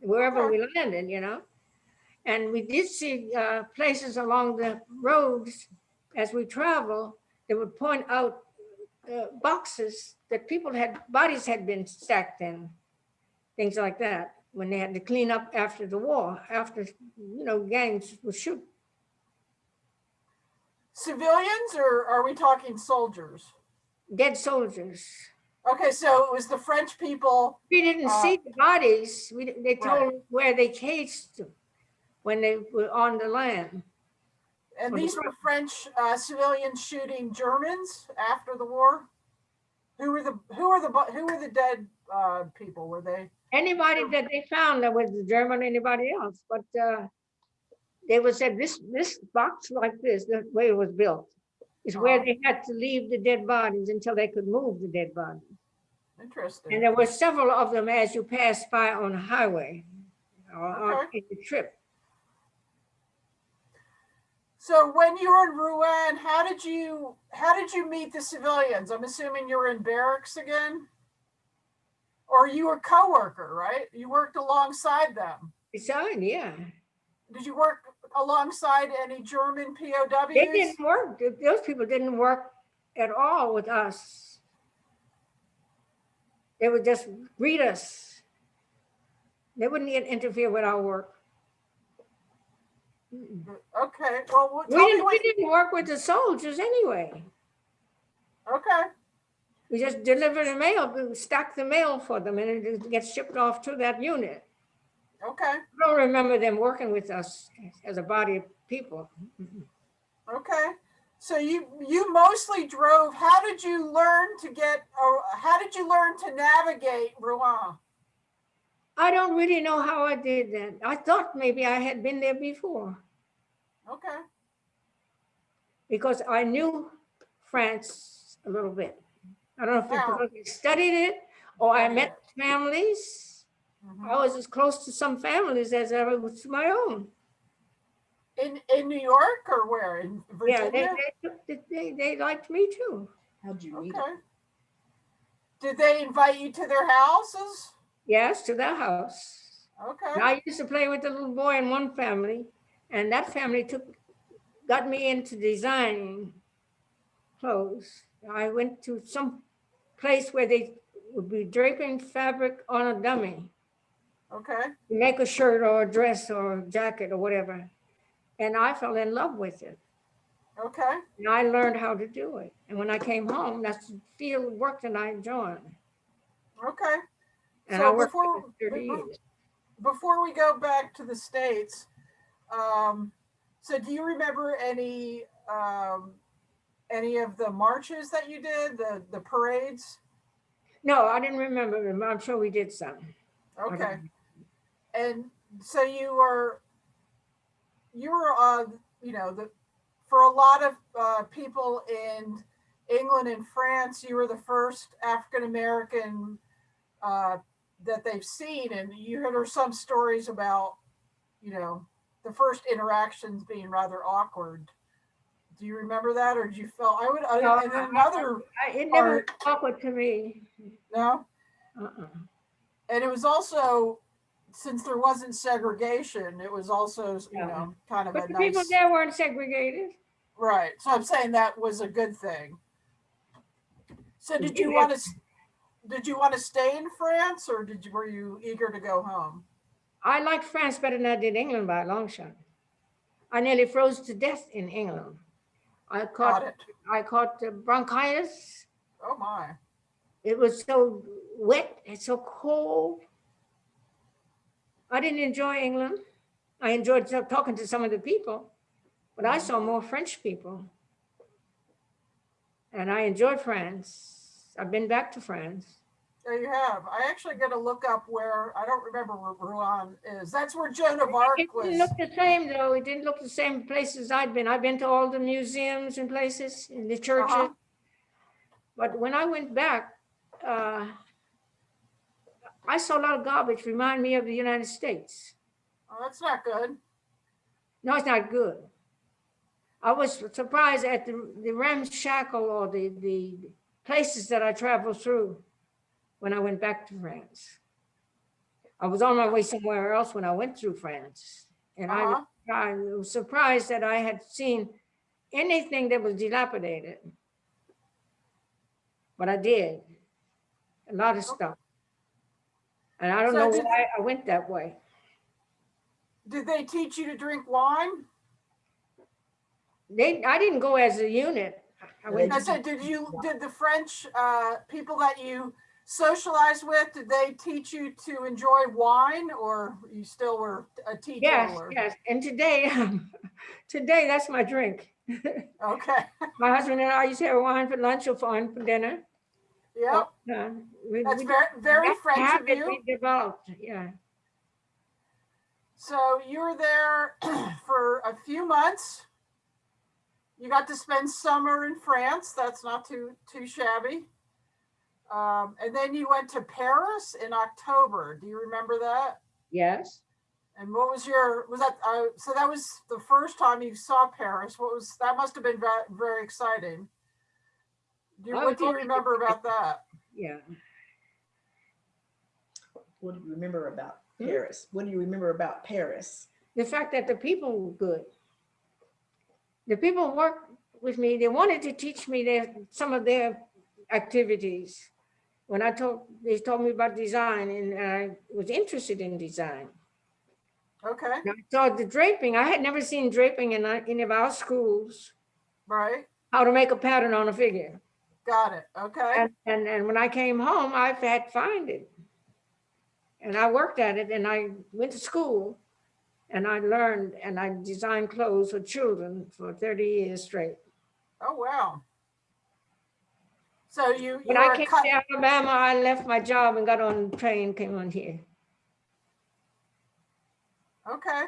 wherever we landed, you know? And we did see uh, places along the roads as we travel that would point out uh, boxes that people had, bodies had been stacked in, things like that, when they had to clean up after the war, after, you know, gangs would shoot. Civilians, or are we talking soldiers? Dead soldiers. Okay, so it was the French people. We didn't Uh, see the bodies. We, they told Right. where they cased them when they were on the land. And these were French uh, civilians shooting Germans after the war. Who were the who were the who were the dead uh, people? Were they? Anybody that they found that was German, anybody else, but uh, they would say this, this box like this, the way it was built, is where they had to leave the dead bodies until they could move the dead bodies. Interesting. And there were several of them as you passed by on the highway or on the trip. So when you were in Rouen, how did you how did you meet the civilians? I'm assuming you were in barracks again, or you were co-worker, right? You worked alongside them. Beside, yeah. Did you work alongside any German POWs? They didn't work, those people didn't work at all with us. They would just greet us. They wouldn't even interfere with our work. Okay. Well, We didn't, we didn't work with the soldiers anyway. Okay. We just deliver the mail, we stacked the mail for them and it gets shipped off to that unit. Okay. I don't remember them working with us as a body of people. Okay. So you you mostly drove. How did you learn to get? Or how did you learn to navigate Rouen? I don't really know how I did that. I thought maybe I had been there before. Okay. because I knew France a little bit. I don't know if it's Wow. because I studied it or I met families. Mhm. I was as close to some families as I was to my own. In in New York or where? In Yeah, they, Virginia? they, they, they liked me too. How'd you meet Okay. him? Did they invite you to their houses? Yes, to their house. Okay. And I used to play with a little boy in one family and that family took, got me into designing clothes. I went to some place where they would be draping fabric on a dummy. Okay. to make a shirt or a dress or a jacket or whatever. And I fell in love with it. Okay. And I learned how to do it. And when I came home, that's the field of work that I enjoyed. Okay. And So I worked before- for 30 before- years. Before we go back to the States, um, so do you remember any um, any of the marches that you did, the the parades? No, I didn't remember them. I'm sure we did some. Okay. And so you were, you were, uh, you know, the, for a lot of, uh, people in England and France, you were the first African-American, uh, that they've seen. And you heard some stories about, you know, the first interactions being rather awkward. Do you remember that or did you feel, I would, No, and then another, I, it never awkward to me. no? Uh-uh. And it was also, since there wasn't segregation, it was also, you Yeah. know, kind of But a the people nice, there weren't segregated. right. So I'm saying that was a good thing. So did you want to, did you want to stay in France or did you, were you eager to go home? I liked France better than I did England by a long shot. I nearly froze to death in England. I caught, it. I caught bronchitis Oh my. It was so wet and so cold. I didn't enjoy England. I enjoyed talking to some of the people, but I mm-hmm. saw more French people. And I enjoyed France. I've been back to France. There you have. I actually got to look up where, I don't remember where Rouen is. That's where Joan of Arc It was. didn't look the same though. It didn't look the same places I'd been. I've been to all the museums and places and the churches. Uh-huh. But when I went back, uh, I saw a lot of garbage remind me of the United States. Oh, that's not good. No, it's not good. I was surprised at the, the ramshackle or the, the places that I traveled through when I went back to France. I was on my way somewhere else when I went through France. And I, was- Uh-huh. I was surprised that I had seen anything that was dilapidated. But I did, a lot of stuff. And I don't So know why I went that way. Did they teach you to drink wine? They, I didn't go as a unit. I went I said, did you, did the French uh, people that you socialized with, did they teach you to enjoy wine or you still were a Yes, teetotaler? yes. And today, today, that's my drink. Okay, My husband and I used to have wine for lunch or fun for dinner. yep, Uh, we- that's we- very, very that's French of you. we Developed, yeah. So you were there for a few months. You got to spend summer in France. That's not too too shabby. Um, and then you went to Paris in October. Do you remember that? Yes. And what was your was that? Uh, so that was the first time you saw Paris. What was that? Must have been very, very exciting. Do you, I what do you remember about that? Yeah. What do you remember about Hmm? Paris? What do you remember about Paris? The fact that the people were good. The people worked with me. They wanted to teach me their, some of their activities. When I told, they told me about design and I was interested in design. Okay, And I saw the draping. I had never seen draping in any of our schools, right, how to make a pattern on a figure. got it. Okay, And, and, and when I came home, I had to find it. And I worked at it and I went to school and I learned and I designed clothes for children for 30 years straight. oh wow. So you you When I came to Alabama, I left my job and got on the train, came on here. Okay.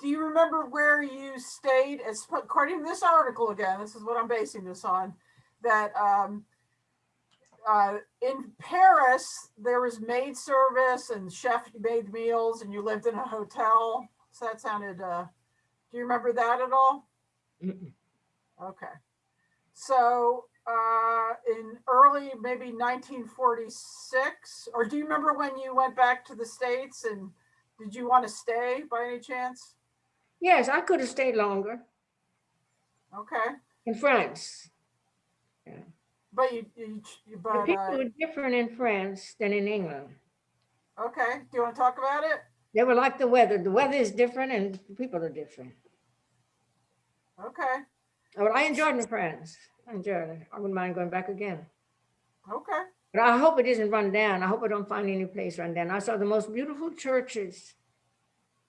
Do you remember where you stayed? As according to this article again, this is what I'm basing this on. That um, uh, in Paris there was maid service and chef made meals, and you lived in a hotel. So that sounded. Uh, do you remember that at all? Mm-mm. Okay. So uh, in early maybe 1946, or do you remember when you went back to the states and did you want to stay by any chance? Yes, I could have stayed longer Okay, in France. Yeah. But you, you, you- The people uh, were different in France than in England. okay, do you want to talk about it? They were like the weather. The weather is different and the people are different. Okay, Well, I enjoyed the France. I enjoyed it. I wouldn't mind going back again. okay, But I hope it isn't run down. I hope I don't find any place run down. I saw the most beautiful churches,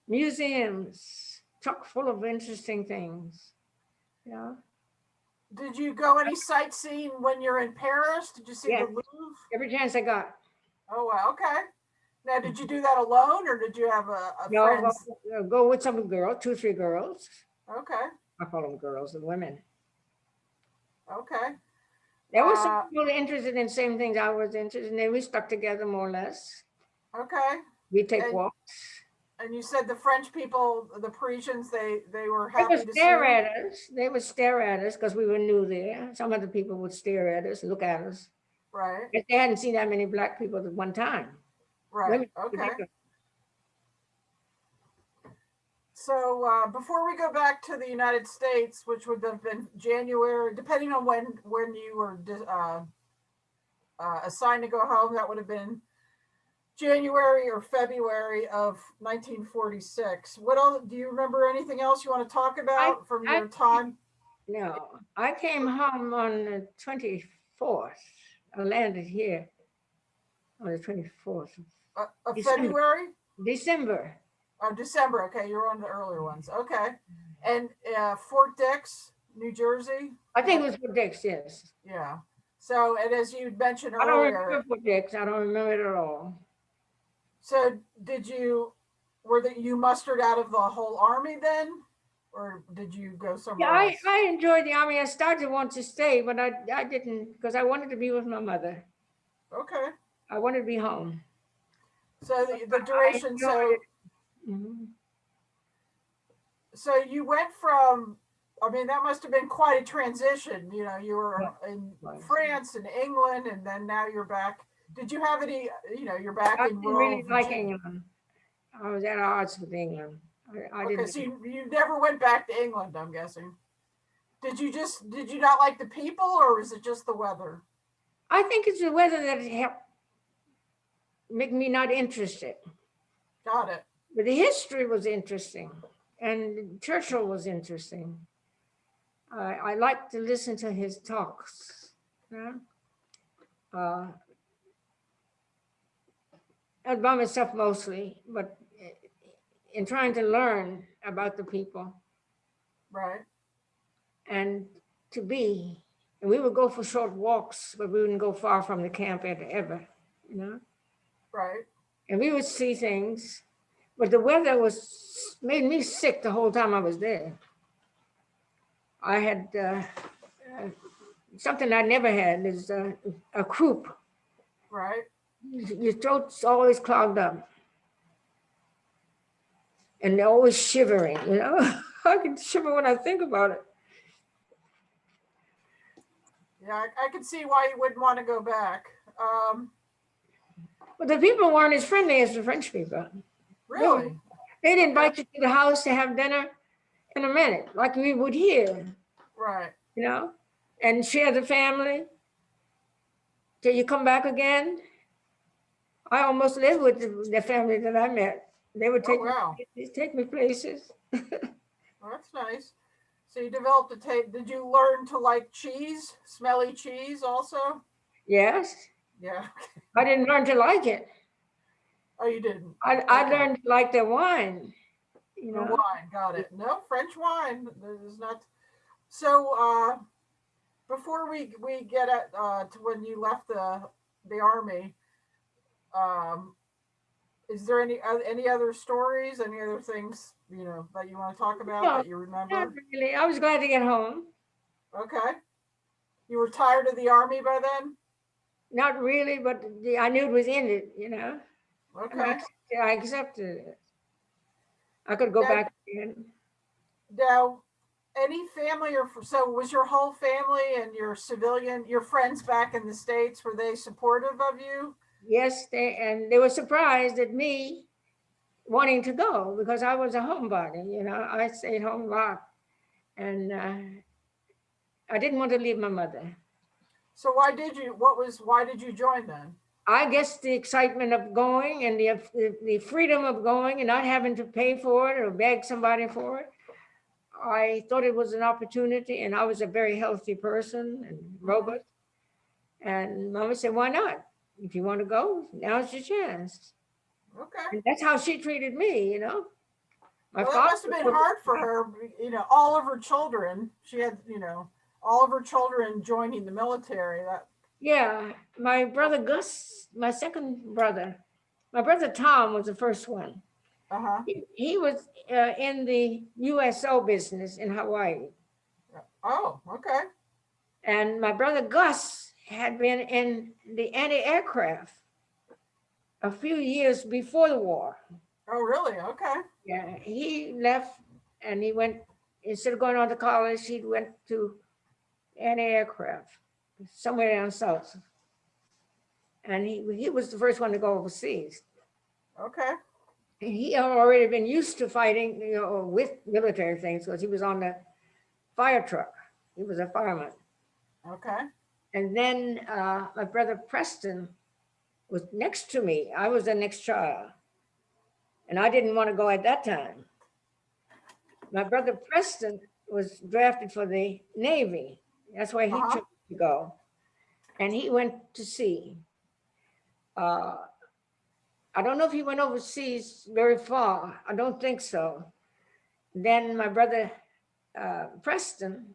museums, chock full of interesting things. Yeah, did you go any sightseeing when you're in Paris? Did you see the Louvre? every chance I got. Oh, wow, okay. Now, did you do that alone or did you have a, a No, go, go with some girl, two, three girls. Okay, I call them girls and women. Okay, There were Uh, some people interested in same things I was interested in. and We stuck together more or less. okay. We take And walks. And you said the French people, the Parisians, they, they were They happy would to see stare at us. They would stare at us because we were new there. Some other people would stare at us, look at us. Right, But they hadn't seen that many black people at one time. right, Women okay. particularly. So uh, before we go back to the United States, which would have been January, depending on when when you were uh, uh, assigned to go home, that would have been January or February of 1946. What else? Do you remember anything else you want to talk about from I- your time? No, I came home on the twenty-fourth. I landed here on the twenty-fourth, Uh, of December. February? December. Oh, December. Okay, you're on the earlier ones. Okay, and uh, Fort Dix, New Jersey. I think it was Fort Dix, yes. Yeah. So, and as you mentioned earlier, I don't remember Fort Dix. I don't remember it at all. so did you, were that you mustered out of the whole army then? Or did you go somewhere I, else? I I enjoyed the army. I started to want to stay, but I, I didn't because I wanted to be with my mother. Okay, I wanted to be home. so the, the duration, so, it. Mhm. so you went from, I mean, that must have been quite a transition, you know, you were in was. France and England and then now you're back. Did you have any, you know, you're back I in didn't really like England. I was at odds with England. I, I Okay, didn't. so you, you never went back to England, I'm guessing. Did you just, did you not like the people or was it just the weather? I think it's the weather that helped make me not interested. Got it. But the history was interesting and Churchill was interesting. I, I like to listen to his talks. Yeah. Uh, and by myself mostly, but in trying to learn about the people Right. and to be, and we would go for short walks, but we wouldn't go far from the camp ever, ever, you know? Right. and we would see things, but the weather was made me sick the whole time I was there. I had uh, uh, something I never had is uh, a croup. Right. Your throat's always clogged up. And they're always shivering, you know? I can shiver when I think about it. Yeah, I, I can see why you wouldn't want to go back. Um, But the people weren't as friendly as the French people. Really? They'd invite you to the house to have dinner in a minute, like we would here. Right. you know, and share the family till you come back again. I almost lived with the, family that I met. They would Oh, take, wow. me, take me places. Well, that's nice. So you developed a taste. Did you learn to like cheese, smelly cheese also? Yes, Yeah. I didn't learn to like it. Oh, you didn't. I, I Okay. learned like their wine, you The know. wine, got it. No, French wine is not. So, uh, before we, we get at, uh, to when you left the, the army, um, is there any, oth- any other stories, any other things, you know, that you want to talk about No, that you remember? Not really. I was glad to get home. Okay. You were tired of the army by then? Not really, but the, I knew it was in it, you know. And I Okay. accepted- I accepted it. I could go back again. Now, any family or, so was your whole family and your civilian, your friends back in the States, were they supportive of you? Yes, they, and they were surprised at me wanting to go because I was a homebody, you know, I stayed home a lot. And uh, I didn't want to leave my mother. So why did you, what was, why did you join then? I guess the excitement of going and the, the- freedom of going and not having to pay for it or beg somebody for it. I thought it was an opportunity and I was a very healthy person and robust. And mama said, why not? If you want to go, now's your chance. Okay. And that's how she treated me, you know? My Well, that must have been hard for her, you know, all of her children, she had, you know, all of her children joining the military, that, Yeah, my brother Gus, my second brother, my brother Tom was the first one. uh-huh. He, he was uh, in the USO business in Hawaii. Oh, okay. And my brother Gus had been in the anti-aircraft a few years before the war. Oh, really? Okay. Yeah, he left and he went, instead of going on to college, he went to anti-aircraft somewhere down south. And he, he was the first one to go overseas. Okay. And he had already been used to fighting, you know, with military things because he was on the fire truck. He was a fireman. Okay. And then uh, my brother Preston was next to me. I was the next child. And I didn't want to go at that time. My brother Preston was drafted for the Navy. That's why he Uh-huh. chose go. And he went to sea. Uh, I don't know if he went overseas very far. I don't think so. Then my brother uh, Preston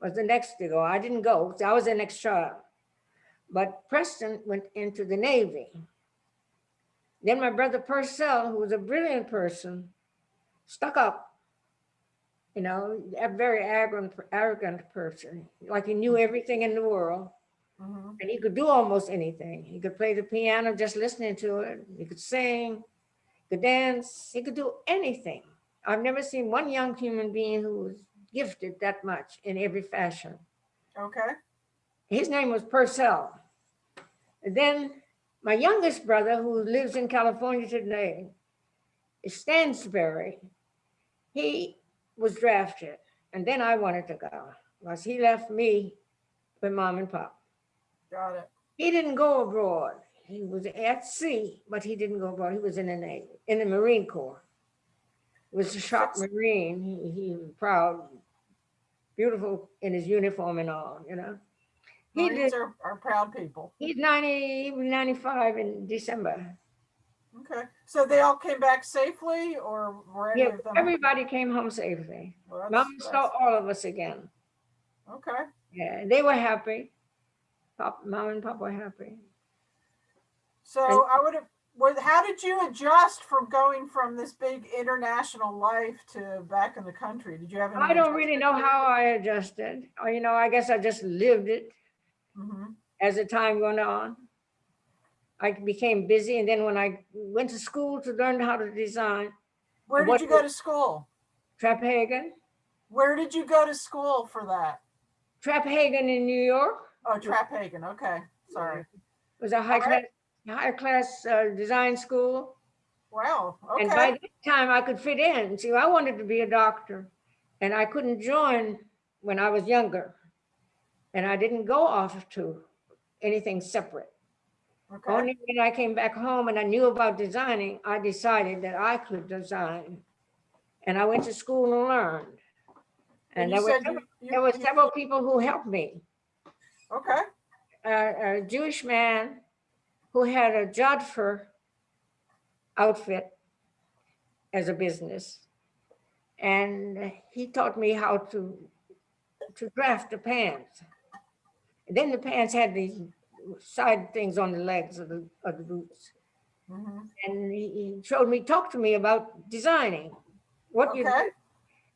was the next to go. I didn't go, I was the next child. But Preston went into the Navy. Then my brother Purcell, who was a brilliant person, stuck up. You know, a very arrogant, arrogant person, like he knew everything in the world. Mhm. And he could do almost anything. He could play the piano just listening to it. He could sing, could dance. He could do anything. I've never seen one young human being who was gifted that much in every fashion. Okay, His name was Purcell. And then my youngest brother, who lives in California today, is Stansberry. He was drafted, and then I wanted to go because he left me with mom and pop. got it. He didn't go abroad. He was at sea, but he didn't go abroad. He was in the Navy, in the Marine Corps. He was a sharp Marine. He, he was proud, beautiful in his uniform and all, you know. He Marines did, are, are proud people. he's 90, he was 95 in December. Okay, so they all came back safely or were any Yeah, of them? everybody came home safely. Well, that's- Mom saw that's- all of us again. Okay, Yeah, they were happy. Pop, mom and pop were happy. so I would have, what, how did you adjust from going from this big international life to back in the country? Did you have? any I don't really know adjustment how I adjusted. Or, you know, I guess I just lived it. period? Mhm. as the time went on. I became busy and then when I went to school to learn how to design, Where What did you go to school? Traphagen, Where did you go to school for that? Traphagen in New York Oh, Traphagen, okay, sorry. It was a high All class, right. high class uh, design school. Wow, Okay. And by that time I could fit in. See, I wanted to be a doctor and I couldn't join when I was younger. And I didn't go off to anything separate. Okay. Only when I came back home and I knew about designing, I decided that I could design. And I went to school and learned. And you there were, several- you- there were you- several people who helped me. Okay, A, a Jewish man who had a Jodhpur outfit as a business. And he taught me how to, to draft the pants. And then the pants had these side things on the legs of the, of the boots. mhm, and he, he showed me, talked to me about designing. What you, okay,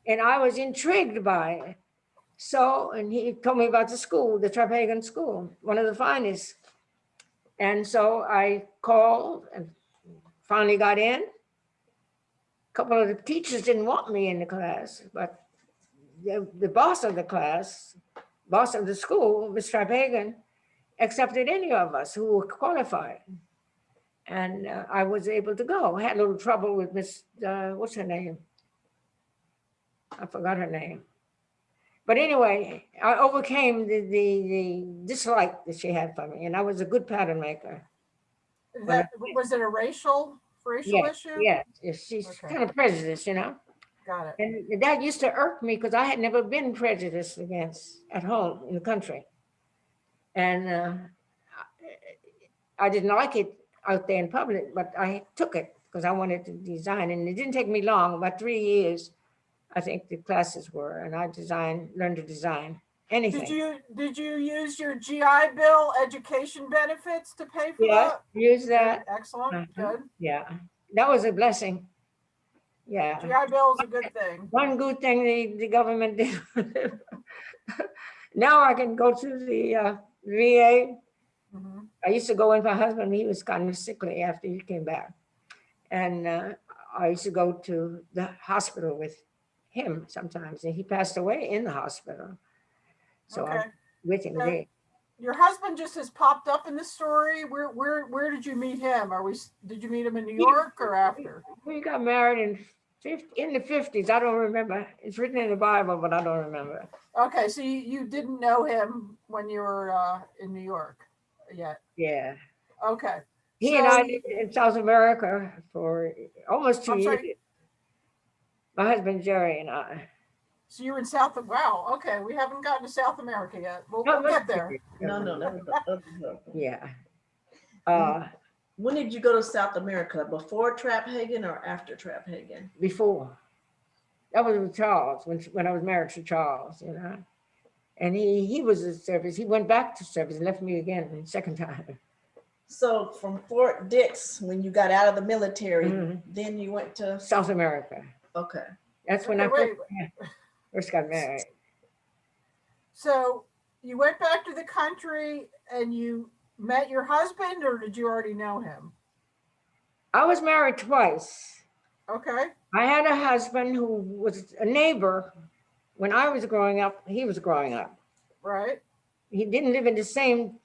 and I was intrigued by it. So, and he told me about the school, the Traphagen School, one of the finest. And so I called and finally got in. A Couple of the teachers didn't want me in the class, but the, the boss of the class, boss of the school, Ms. Traphagen, accepted any of us who were qualified. And uh, I was able to go. I had a little trouble with Miss, uh, what's her name? I forgot her name. But anyway, I overcame the, the, the dislike that she had for me, and I was a good pattern maker. that, was it a racial, racial Yes, issue? yes, yes, she's Okay. kind of prejudiced, you know? Got it, And that used to irk me because I had never been prejudiced against at home in the country. And uh, I didn't like it out there in public, but I took it because I wanted to design. And it didn't take me long, about three years, I think the classes were, and I designed, learned to design anything. did you, did you use your GI Bill education benefits to pay for Yeah, that? use that, Excellent, Mhm. good. yeah. That was a blessing. Yeah. GI Bill is a good thing. One good thing the, the government did. Now I can go to the uh, VA. Mhm. I used to go with my husband, he was kind of sickly after he came back. And uh, I used to go to the hospital with him sometimes, and he passed away in the hospital. So Okay, I'm with him there. your husband just has popped up in the story. Where, where, where did you meet him? Are we, did you meet him in New York or after? We got married in fifty, in the fifties, I don't remember. It's written in the Bible, but I don't remember. Okay, so you, you didn't know him when you were, uh, in New York yet? Yeah. Okay, He and I lived in South America for almost two I'm years. sorry? My husband Jerry and I. so you were in South, wow, okay, we haven't gotten to South America yet. We'll, No, we'll get there. No, no, that was the other. Yeah. Uh, When did you go to South America? Before Traphagen or after Traphagen? before. That was with Charles, when, when I was married to Charles, you know. And he, he was in service. He went back to service and left me again, second time. So from Fort Dix, when you got out of the military, Mhm. then you went to, South America. okay. That's when I Okay, first, wait, first got married. So you went back to the country and you met your husband or did you already know him? I was married twice. Okay, I had a husband who was a neighbor. When I was growing up, he was growing up. right, He didn't live in the same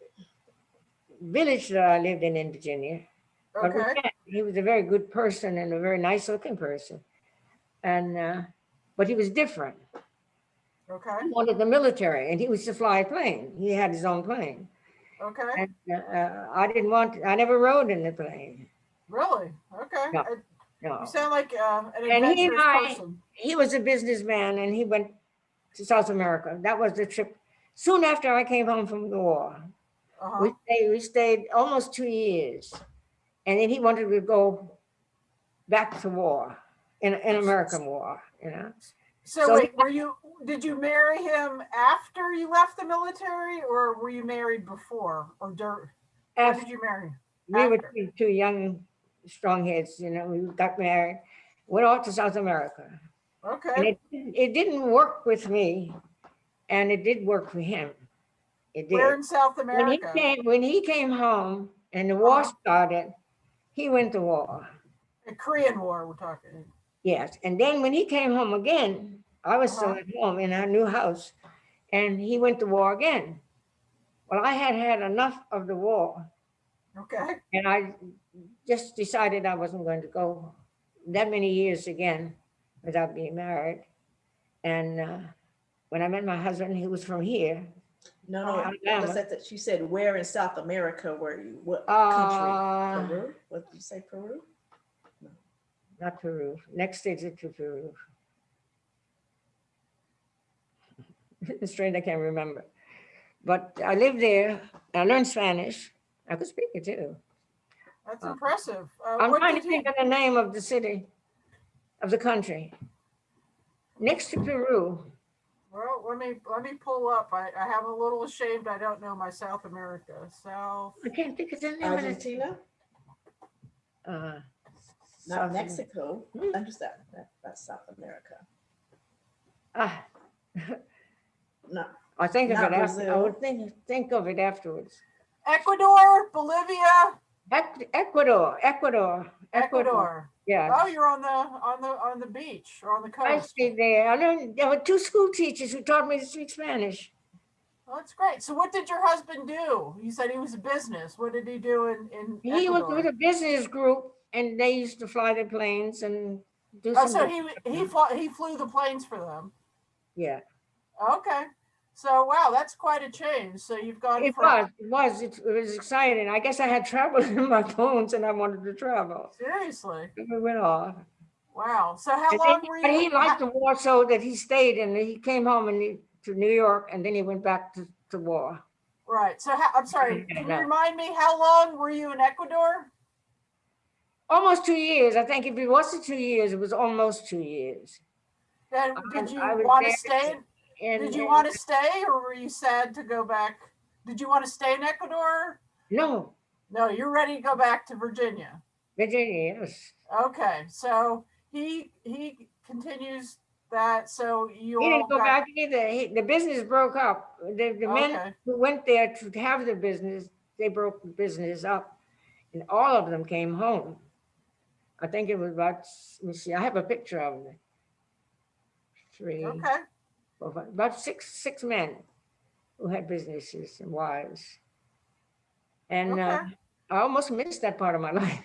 village that I lived in in Virginia. Okay. He was a very good person and a very nice looking person. And, uh, but he was different. okay, He wanted the military and he was to fly a plane. He had his own plane. Okay, And uh, I didn't want, I never rode in the plane. really? Okay. No. Uh, No. You sound like uh, an And he and I- person. He was a businessman and he went to South America. That was the trip. Soon after I came home from the war, Uh-huh. we stayed, we stayed almost two years. And then he wanted to go back to war, in, in American war, you know? So so- wait, were you, did you marry him after you left the military or were you married before or when After did you marry? we were after? two, two young, strong heads, you know, we got married, went off to South America. And Okay, it, didn't- it didn't work with me and it did work for him. It did. where in South america When he came, when he came home and the war Uh-huh. started, he went to war. The Korean War, we're talking. Yes, and then when he came home again, I was still Uh-huh. at home in our new house, and he went to war again. Well, I had had enough of the war, Okay, and I just decided I wasn't going to go that many years again without being married. And uh, when I met my husband, he was from here. No, no, Alabama. I said that she said, where in South America were you? What country? Uh, Peru? What did you say, Peru? No. Not Peru, next stage to Peru. It's strange, I can't remember. But I lived there, I learned Spanish. I could speak it too. that's Uh, impressive. Uh, I'm what trying to did think of the name of the city, of the country. Next to Peru, Well, let me, let me pull up. I, I have a little ashamed. I don't know my South America. South, I can't think of the name of it. Argentina, Uh, not South- Mexico. Hmm. Understand, that, that's South America. ah, No, I'll think of Not it after, I Brazil. would think, think of it afterwards. Ecuador, Bolivia, Ec- Ecuador, Ecuador, Ecuador, Ecuador. yeah. Oh, you're on the, on the, on the beach or on the I coast. stayed there. I learned, there were two school teachers who taught me to speak Spanish. Well, that's great. So what did your husband do? You said he was a business. What did he do in, in He was with Ecuador? a business group and they used to fly their planes and do Oh, so he, he flew, he flew the planes for them. Yeah, Okay. So, wow, that's quite a change. So you've gone it from, was, it was, it it was exciting. I guess I had travel in my bones and I wanted to travel. seriously, We went off. wow. So how And long then- were you? But he liked the war so that he stayed and he came home and he- to New York and then he went back to, to war. Right. So how, I'm sorry, can you remind me, how long were you in Ecuador? Almost two years. I think if it wasn't two years, it was almost two years. Then did you I want to stay? And Did you want to stay or were you sad to go back? Did you want to stay in Ecuador? No, No, you're ready to go back to Virginia. Virginia, yes. Okay, so he, he continues that, so you He didn't go got- back either. He, the business broke up. The, the men Okay, who went there to have the business, they broke the business up. And all of them came home. I think it was about, let me see, I have a picture of them. Three, okay, about six, six men who had businesses and wives. And uh, I almost missed that part of my life.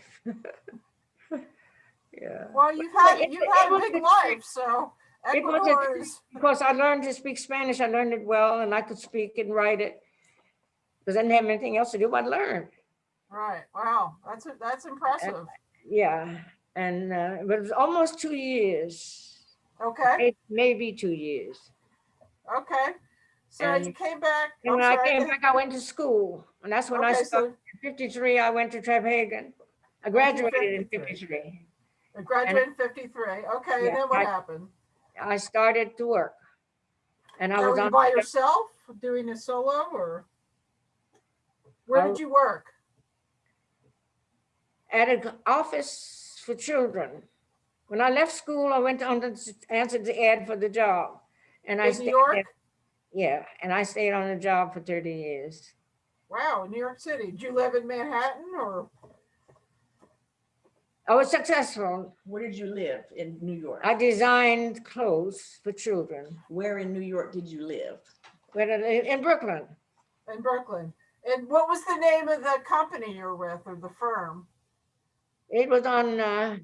Yeah. well, you've had, it- you've had a big life, so it was a- Because I learned to speak Spanish, I learned it well and I could speak and write it. Because I didn't have anything else to do but learn. right, wow, that's, a- that's impressive. Yeah, and uh, but it was almost two years, Okay, maybe two years. Okay, so you came back. And when I came back, I went to school, and that's when I started. so In Fifty-three, I went to Traphagen. I graduated in fifty-three. you graduated in fifty-three, okay, Yeah, and then what I- happened? I started to work. And I Now, was on, by yourself doing a solo or? Where oh. did you work? At an office for children. When I left school, I went on to answer the ad for the job. And I In New stayed York? Yeah, and I stayed on the job for 30 years. Wow, in New York City. Did you live in Manhattan or? I was successful. Where did you live in New York? I designed clothes for children. Where in New York did you live? Where did I live? In Brooklyn. In Brooklyn. And what was the name of the company you're with or the firm? It was on uh,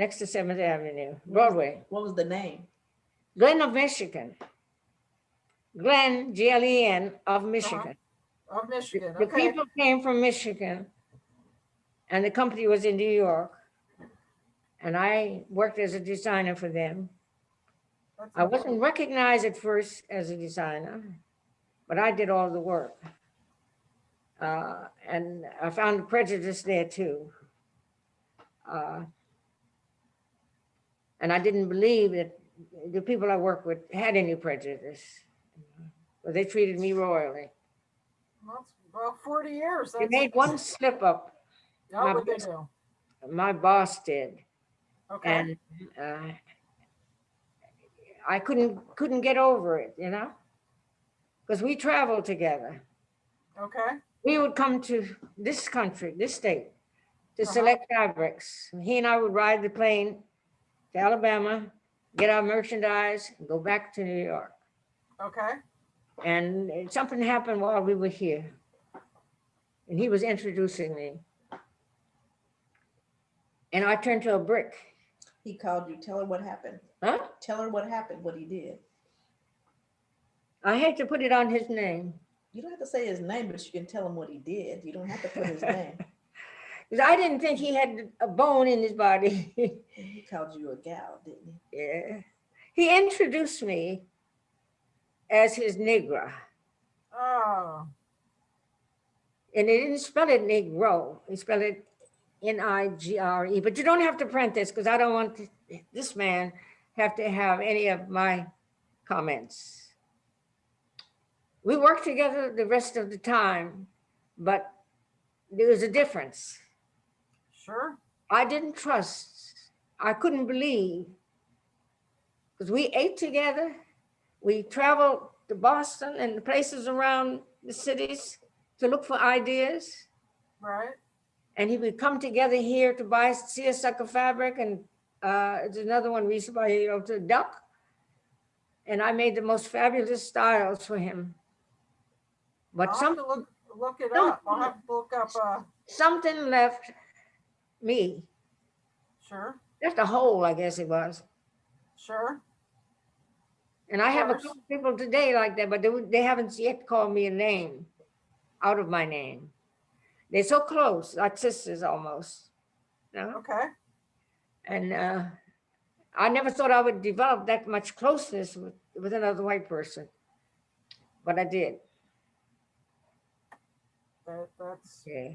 next to Seventh Avenue, Broadway, What was the name? Glen of Michigan. Glen, G L E N of Michigan. Of The Michigan, the people came from Michigan and the company was in New York. And I worked as a designer for them. That's I wasn't recognized at first as a designer, but I did all the work. Uh, and I found prejudice there too. Uh, and I didn't believe that the people I worked with had any prejudice. But they treated me royally. That's Well, 40 years. They made one slip up, How my do? my boss did, Okay, and uh, I couldn't, couldn't get over it, you know? Because we traveled together. okay, we would come to this country, this state, to Uh-huh. select fabrics. He and I would ride the plane to Alabama, get our merchandise, and go back to New York. okay. And something happened while we were here. And he was introducing me. And I turned to a brick. He called you. Tell her what happened. Huh? Tell her what happened, what he did. I hate to put it on his name. You don't have to say his name, but you can tell him what he did. You don't have to put his name. Because I didn't think he had a bone in his body. He called you a gal, didn't he? Yeah. He introduced me as his Negra. Oh, And he didn't spell it Negro, he spelled it N-I-G-R-E, but you don't have to print this because I don't want th- this man have to have any of my comments. We worked together the rest of the time, but there was a difference. Sure. I didn't trust, I couldn't believe. Because we ate together, we traveled to Boston and the places around the cities to look for ideas. Right. And he would come together here to buy seersucker fabric and uh, there's another one to buy, you know, to duck. And I made the most fabulous styles for him. But I'll have some, to look, look it up. I'll have to look up, uh, something left me, sure, Just a hole, I guess it was. sure. And I have a couple people today like that, but they, they haven't yet called me a name out of my name. They're so close, like sisters almost. You know? Okay, And uh, I never thought I would develop that much closeness with, with another white person. But I did, that, that's, yeah.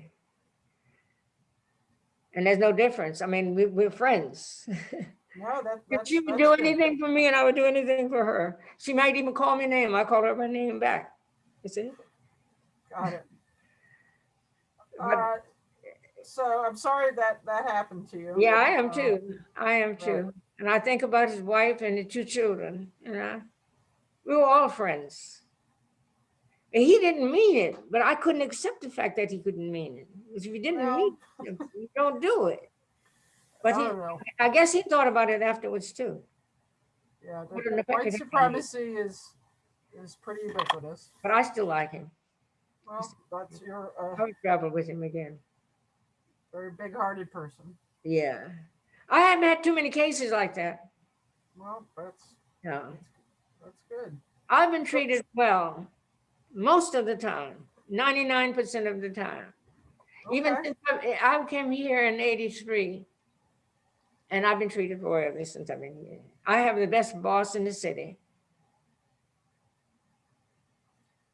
And there's no difference. I mean, we, we're friends. no, that, If that's. she would that's do good. anything for me and I would do anything for her. She might even call me name. I called her by name back. You see? Got it. But- Uh, So I'm sorry that that happened to you. Yeah, I am Uh, too. I am too. And I think about his wife and the two children, you know. We were all friends. And he didn't mean it, but I couldn't accept the fact that he couldn't mean it. If you didn't Well, mean it, you don't do it. I But he, don't know. I guess he thought about it afterwards too. Yeah, the- Wouldn't the white it. supremacy is, is pretty ubiquitous. But I still like him. Well, that's your, uh, I would travel with him again. very big-hearted person. Yeah. I haven't had too many cases like that. Well, that's, No. that's good. I've been treated well most of the time, 99% of the time. Even since I eh, I came here in 83 and I've been treated royally since I've been here. I have the best boss in the city.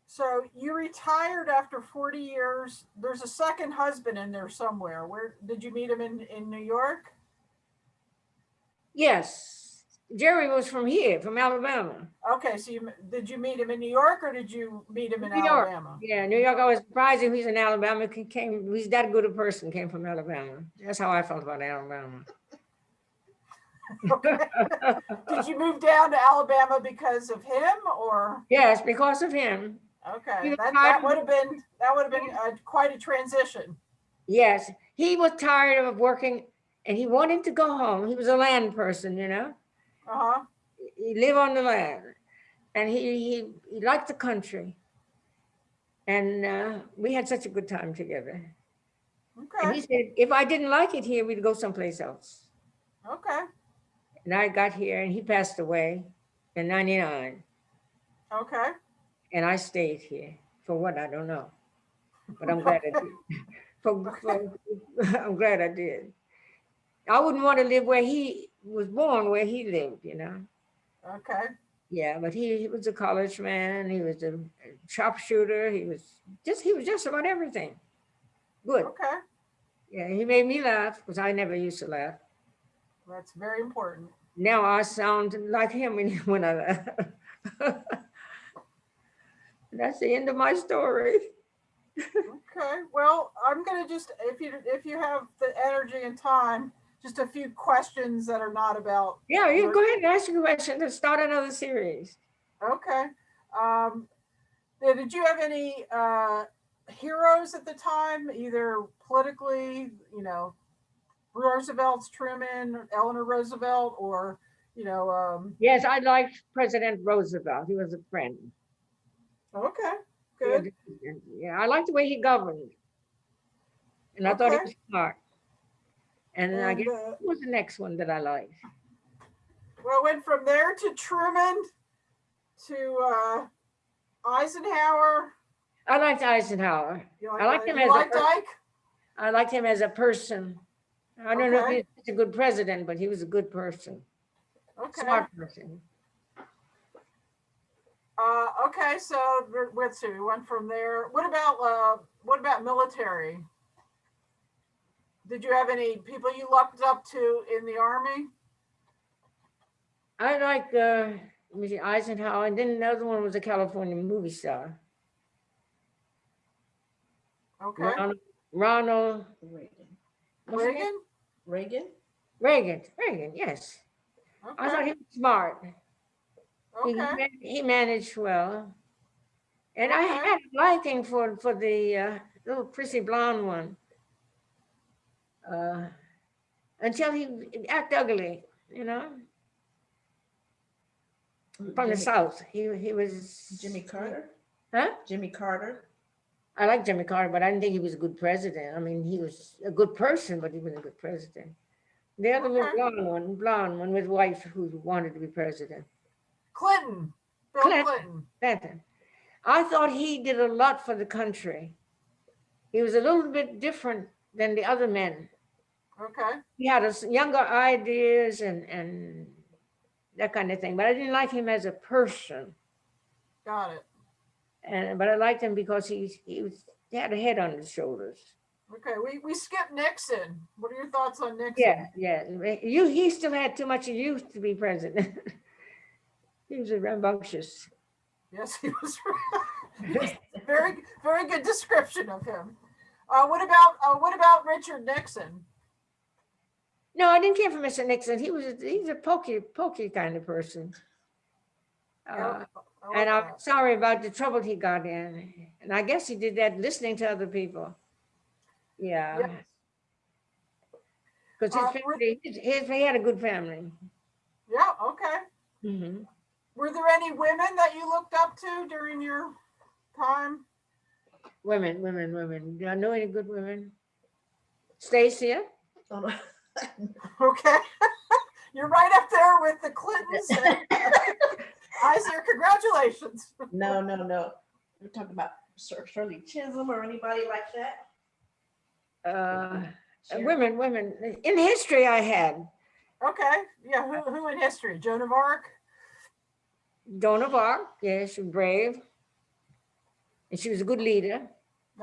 So you retired after 40 years. There's a second husband in there somewhere. Where, did you meet him in, in New York? Yes, Jerry was from here, from Alabama. Okay, so you, did you meet him in New York or did you meet him in New York. Alabama? Yeah, New York, I was surprised him. He's in Alabama. He came, he's that good a person, came from Alabama. That's how I felt about Alabama. Okay. Did you move down to Alabama because of him or, Yes, because of him. okay, that, that would have been, that would have been uh, quite a transition. Yes, he was tired of working and he wanted to go home. He was a land person, you know? Uh-huh, He lived on the land and he, he, he liked the country. And uh, we had such a good time together. Okay. And he said, if I didn't like it here, we'd go someplace else. okay, And I got here and he passed away in 99. okay. And I stayed here for what, I don't know. But I'm glad I did. For, for, I'm glad I did. I wouldn't want to live where he was born, where he lived, you know? Okay, Yeah, but he, he was a college man, he was a sharpshooter, he was just, he was just about everything. Good. okay. Yeah, he made me laugh because I never used to laugh. That's very important. Now I sound like him when, when I laugh. That's the end of my story. Okay, well, I'm gonna just, if you, if you have the energy and time, just a few questions that are not about, Yeah, you go ahead and ask your question. Let's start another series. okay. Um, did you have any, uh, heroes at the time, either politically, you know, Roosevelt's Truman, Eleanor Roosevelt, or, you know, um, Yes, I liked President Roosevelt. He was a friend. okay, good, Yeah, I liked the way he governed. And I thought he was smart. And then I guess uh, what was the next one that I liked? well, went from there to Truman, to, uh, Eisenhower. I liked Eisenhower. You I liked him as a liked per- Ike? I liked him as a person. I don't know Okay. if he's a good president, but he was a good person, Okay. smart person. Uh, okay, so let's see, we went from there. What about, uh, what about military? Did you have any people you looked up to in the army? I like uh, let me see, Eisenhower, and then another one was a California movie star. Okay, Ronald, Ronald Reagan. what's his name? Reagan? Reagan? Reagan, Reagan, yes. I thought he was smart. He, he okay, he managed well. And I had a liking for, for the uh, little prissy blonde one. Uh, Until he act ugly, you know, from the south. He, he was. Jimmy Carter? Huh? Jimmy Carter? I like Jimmy Carter, but I didn't think he was a good president. I mean, he was a good person, but he wasn't a good president. The other little Okay. blonde one, blonde one with wife who wanted to be president. Clinton, Bill Clinton. Clinton. Clinton. I thought he did a lot for the country. He was a little bit different than the other men. Okay, He had us younger ideas and, and that kind of thing, but I didn't like him as a person. got it. And, but I liked him because he, he was, he had a head on his shoulders. Okay, we, we skipped Nixon. What are your thoughts on Nixon? Yeah, yeah. You, he still had too much youth to be president. He was rambunctious. Yes, he was. Very, very good description of him. Uh, what about, uh, what about Richard Nixon? No, I didn't care for Mr. Nixon. He was, a, he's a pokey, pokey kind of person. Uh, Yeah, I And I'm sorry about the trouble he got in. And I guess he did that listening to other people. Yeah. Because Uh, his were- family, his, his- he had a good family. Yeah, okay. Mhm. Were there any women that you looked up to during your time? Women, women, women. Do I know any good women? Stacia? No. Okay. You're right up there with the Clintons. and Eisner, congratulations. No, no, no. We're talking about Sir Shirley Chisholm or anybody like that? Uh, Sharon? women, women. In history, I had Okay, yeah, who, who in history? Joan of Arc? Joan of Arc. Yeah, she was brave. And she was a good leader.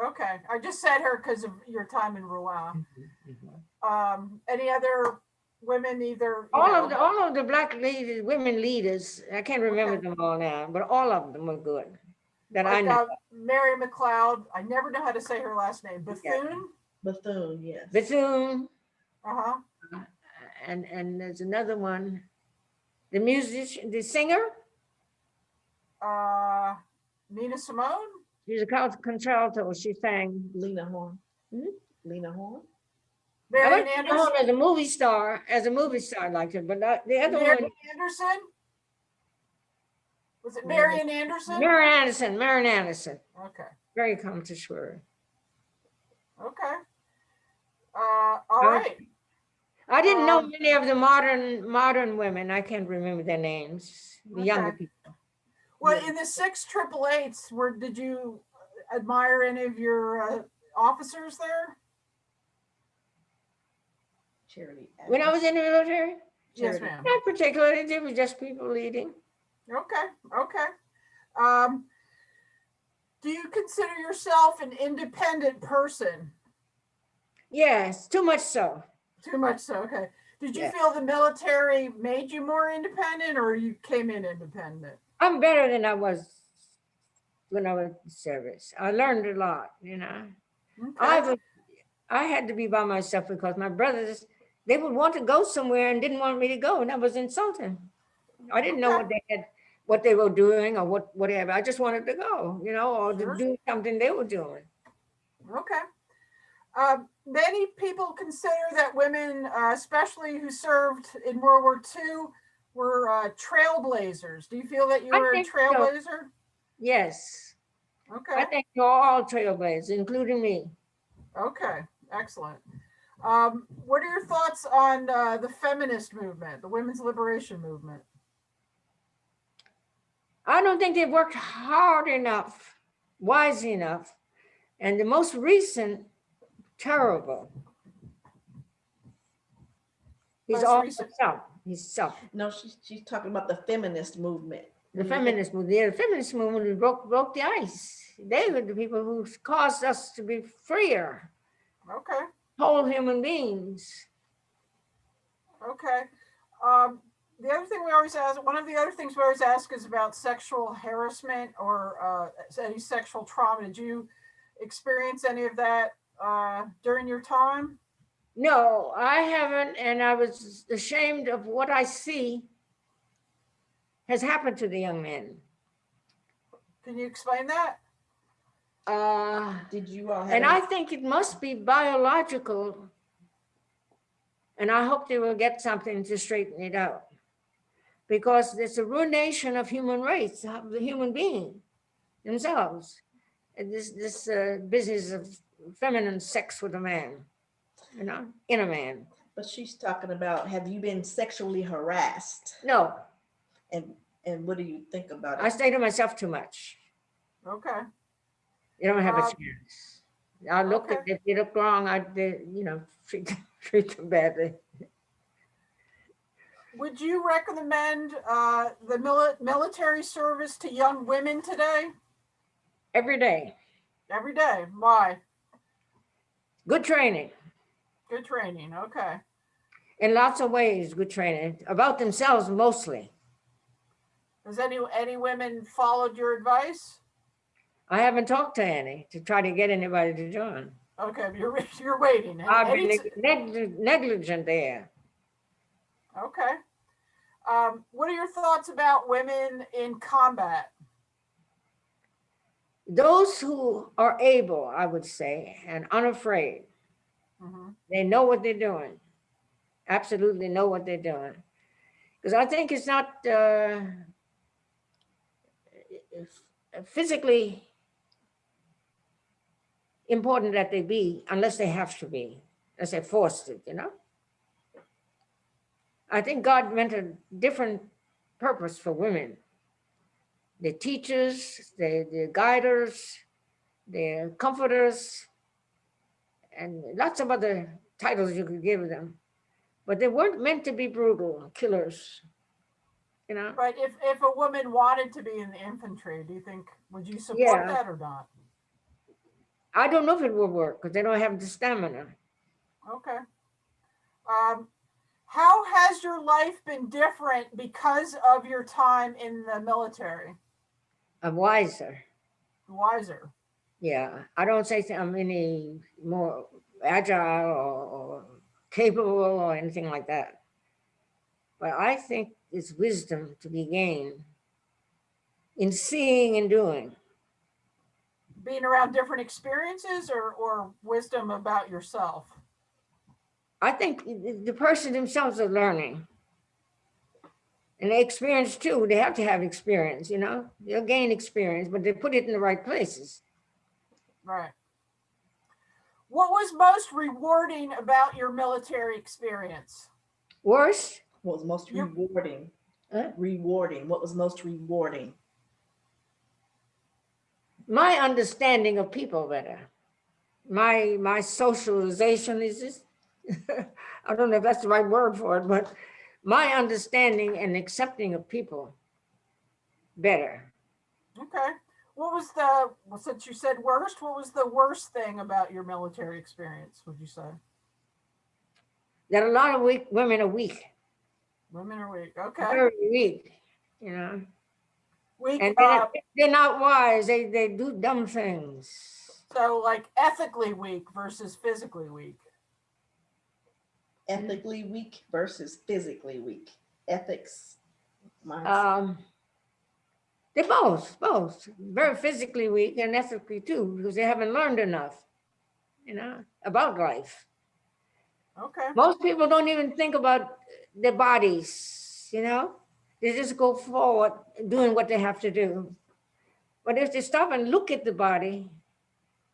Okay, I just said her because of your time in Rouen. Um, any other women either? you All know, of the, all of the black leaders, women leaders, I can't remember Okay. them all now, but all of them were good. That I like, know. uh, Mary McLeod, I never know how to say her last name, Yeah. Bethune? Bethune, yes. Bethune, Uh-huh, and, and there's another one. The musician, the singer, uh, Nina Simone? she's a con- contralto, she sang. Lena Horne. Hmm? Lena Horne. I like Anderson? as a movie star, as a movie star, I liked her, but not- the other Marian one, Anderson? Was it Mary- Marian Anderson? Marian Anderson, Marian Anderson, Okay, very connoisseur. okay. Uh, all right. I didn't know Um, many of the modern, modern women. I can't remember their names, the younger people. Well, in the six triple eights, were, did you admire any of your uh, officers there? Charity. When I was in the military, Yes, Charity. ma'am. not particularly, they were just people leading. Okay, okay. Um, do you consider yourself an independent person? Yes, too much so. Too much so, okay. Did you Yeah. feel the military made you more independent or you came in independent? I'm better than I was when I was in service. I learned a lot, you know. I Okay, was, I had to be by myself because my brothers, they would want to go somewhere and didn't want me to go, and that was insulting. I didn't know what they had, what they were doing or what, whatever. I just wanted to go, you know, or to do something they were doing. Okay. Um, many people consider that women, uh, especially who served in World War II, were uh, trailblazers. Do you feel that you I were a think so. trailblazer? Yes, Okay. I think you're all trailblazers, including me. okay, excellent. Um, what are your thoughts on uh, the feminist movement, the women's liberation movement? I don't think they've worked hard enough, wise enough. And the most recent, terrible. He's all recent. self, he's self. No, she's, she's talking about the feminist movement. The feminist movement, the feminist movement broke, broke the ice. They were the people who caused us to be freer, Okay, whole human beings. okay. Um, the other thing we always ask, one of the other things we always ask is about sexual harassment or uh, any sexual trauma. Did you experience any of that uh, during your time? No, I haven't, and I was ashamed of what I see has happened to the young men. Can you explain that? Uh, Did you all have? and any- I think it must be biological. And I hope they will get something to straighten it out. Because it's a ruination of human race, of the human being themselves. And this, this uh, business of feminine sex with a man, you know, in a man. But she's talking about, have you been sexually harassed? No, And, and what do you think about it? I it? stay to myself too much. Okay, You don't have a Um, chance. I look at, okay. if they look wrong, I, they, you know, treat, treat them badly. would you recommend uh, the mili- military service to young women today? Every day, Every day? Why? good training. Good training, okay. in lots of ways, good training about themselves mostly. Has any, any women followed your advice? I haven't talked to any to try to get anybody to join. Okay, you're, you're waiting. I've been neg- negligent there. Okay. Um, what are your thoughts about women in combat? Those who are able, I would say, and unafraid, Mhm. they know what they're doing. Absolutely know what they're doing. Because I think it's not uh, physically important that they be unless they have to be, unless they're forced it, you know? I think God meant a different purpose for women. They're teachers, they're, they're guiders, they're comforters, and lots of other titles you could give them. But they weren't meant to be brutal killers, you know? But if, if a woman wanted to be in the infantry, do you think, would you support Yeah. that or not? I don't know if it will work because they don't have the stamina. Okay. Um, How has your life been different because of your time in the military? I'm wiser. Wiser. Yeah, I don't say I'm any more agile or, or capable or anything like that. But I think it's wisdom to be gained in seeing and doing. Being around different experiences or, or wisdom about yourself? I think the the person themselves are learning. And they experience too. They have to have experience, you know, they'll gain experience, but they put it in the right places. Right. What was most rewarding about your military experience? Worse, What was most rewarding? Huh? Rewarding. What was most rewarding? My understanding of people better. My my socialization is just I don't know if that's the right word for it, but my understanding and accepting of people better. Okay. What was the, well, since you said worst, what was the worst thing about your military experience, would you say? That a lot of weak women are weak, Women are weak. Okay. very weak, you know, Weak, and they're uh, not, they're not wise. They they do dumb things. so like ethically weak versus physically weak. Ethically weak versus physically weak. Ethics. mindset. Um, they're both, both very physically weak and ethically too, because they haven't learned enough, you know, about life. Okay. Most people don't even think about their bodies, you know? They just go forward doing what they have to do. But if they stop and look at the body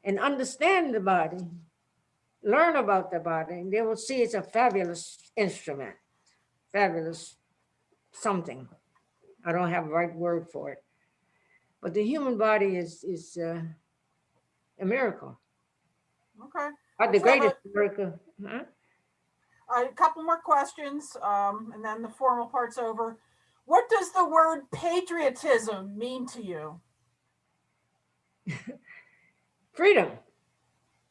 and understand the body, learn about the body, they will see it's a fabulous instrument, fabulous something. I don't have the right word for it. But the human body is, is uh, a miracle, Okay. or the Let's have a- greatest miracle. huh? A couple more questions, um, and then the formal part's over. What does the word patriotism mean to you? freedom,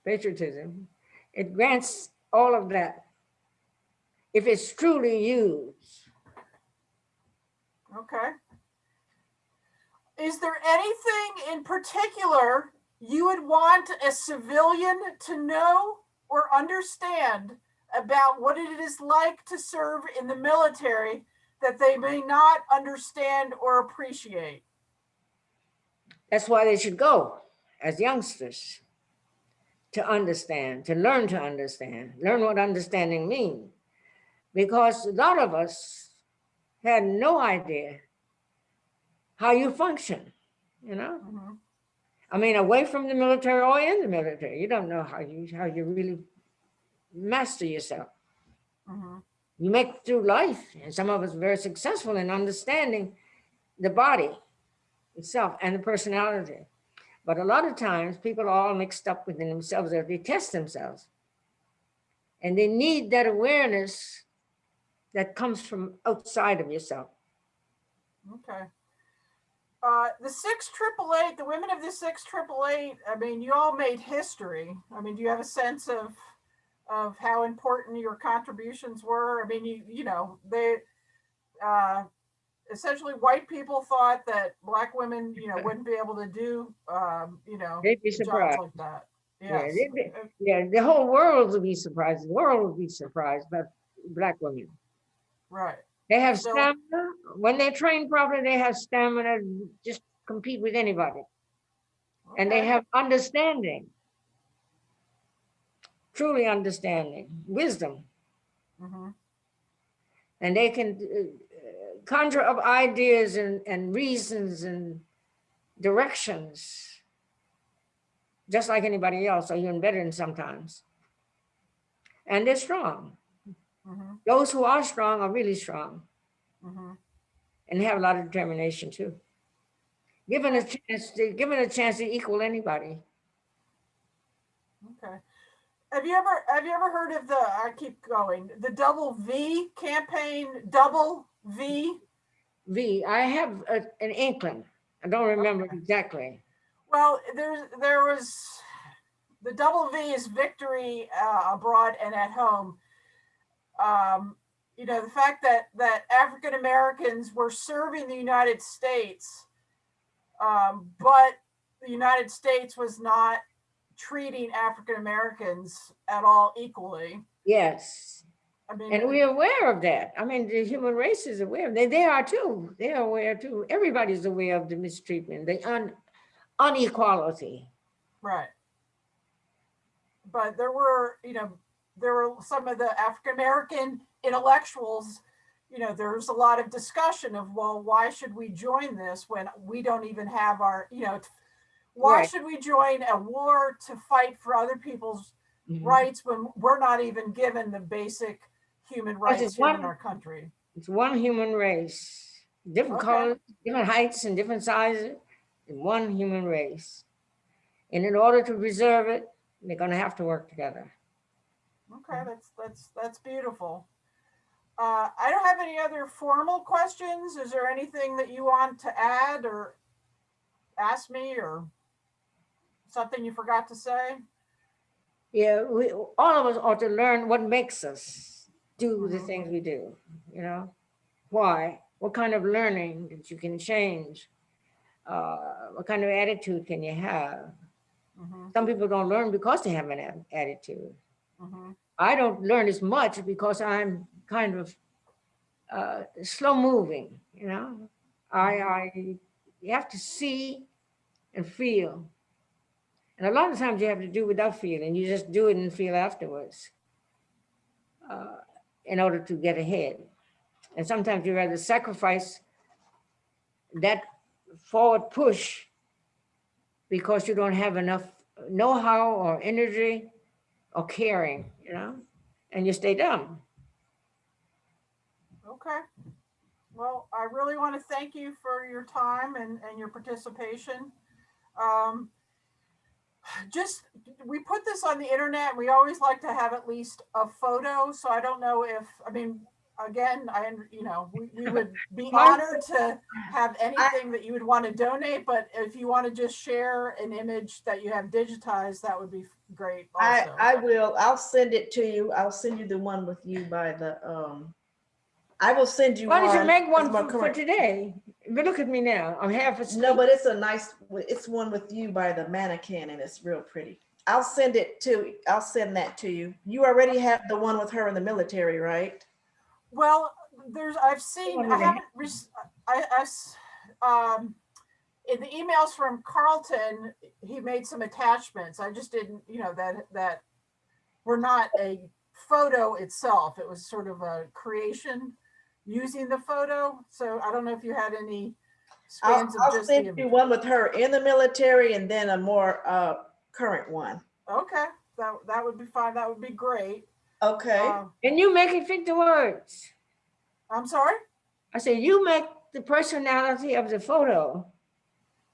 patriotism. It grants all of that if it's truly used. Okay. Is there anything in particular you would want a civilian to know or understand about what it is like to serve in the military that they may not understand or appreciate? That's why they should go as youngsters to understand, to learn to understand, learn what understanding means. Because a lot of us had no idea how you function, you know? Mhm. I mean, away from the military or in the military, you don't know how you how you really master yourself. Mhm. You make through life and some of us are very successful in understanding the body itself and the personality but a lot of times people are all mixed up within themselves or they test themselves and they need that awareness that comes from outside of yourself Okay. Uh, the six triple eight, the women of the six triple eight, I mean, you all made history. I mean, do you have a sense of of how important your contributions were? I mean, you you know, they uh essentially white people thought that black women, you know, wouldn't be able to do um, you know, they'd be jobs surprised like that. Yeah, Yes. they'd be- yeah the whole world would be surprised the world would be surprised about black women Right. They have So- stamina. When they're trained properly, they have stamina to just compete with anybody. And they have understanding. Truly understanding, wisdom. Mhm. And they can uh, conjure up ideas and, and reasons and directions. Just like anybody else, or even better than sometimes. And they're strong. Mhm. Those who are strong are really strong. Mhm. and have a lot of determination too. Given a chance, to given a chance to equal anybody. Okay. Have you ever have you ever heard of the I keep going, the double V campaign, double V? V, I have a, an inkling. I don't remember exactly. Well, there's there was the double V is victory uh, abroad and at home. Um, you know, the fact that, that African Americans were serving the United States, um, but the United States was not treating African Americans at all equally. Yes, I mean, and we're aware of that. I mean, the human race is aware. They, they are too. They are aware too. Everybody's aware of the mistreatment, the un, unequality. Right. But there were, you know, there were some of the African American intellectuals, you know, there's a lot of discussion of, well, why should we join this when we don't even have our, you know, why Right. should we join a war to fight for other people's Mhm. rights when we're not even given the basic human rights here in our country? It's one human race, different Okay. colors, different heights and different sizes, and one human race. And in order to preserve it, they're gonna have to work together. Okay, that's, that's, that's beautiful. Uh, I don't have any other formal questions. Is there anything that you want to add or ask me or something you forgot to say? Yeah, we, all of us ought to learn what makes us do the Mhm. things we do, you know? Why? What kind of learning that you can change? Uh, what kind of attitude can you have? Mhm, Some people don't learn because they have an attitude. mhm, I don't learn as much because I'm kind of uh, slow moving, you know? I, I, you have to see and feel. And a lot of times you have to do without feeling. You just do it and feel afterwards uh, in order to get ahead. And sometimes you rather sacrifice that forward push because you don't have enough know-how or energy or caring, you know, and you stay dumb. Okay. Well, I really want to thank you for your time and, and your participation. Um, just, we put this on the internet. We always like to have at least a photo. So I don't know if, I mean, again, I, you know, we, we would be honored to have anything that you would want to donate, but if you want to just share an image that you have digitized, that would be great I, also. I will, I'll send it to you. I'll send you the one with you by the, um, I will send you Why one. don't you make one for, for today? But look at me now. I'm half No, but it's a nice, it's one with you by the mannequin and it's real pretty. I'll send it to, I'll send that to you. You already have the one with her in the military, right? Well, there's, I've seen, I haven't, rec- I, I s- um, in the emails from Carlton, he made some attachments. I just didn't, you know, that, that were not a photo itself. It was sort of a creation using the photo. So I don't know if you had any I'll, scans of I'll just the send you one with her in the military and then a more, uh, current one. Okay, that, that would be fine. That would be great. Okay, Uh, And you make it fit the words. I'm sorry? I said, you make the personality of the photo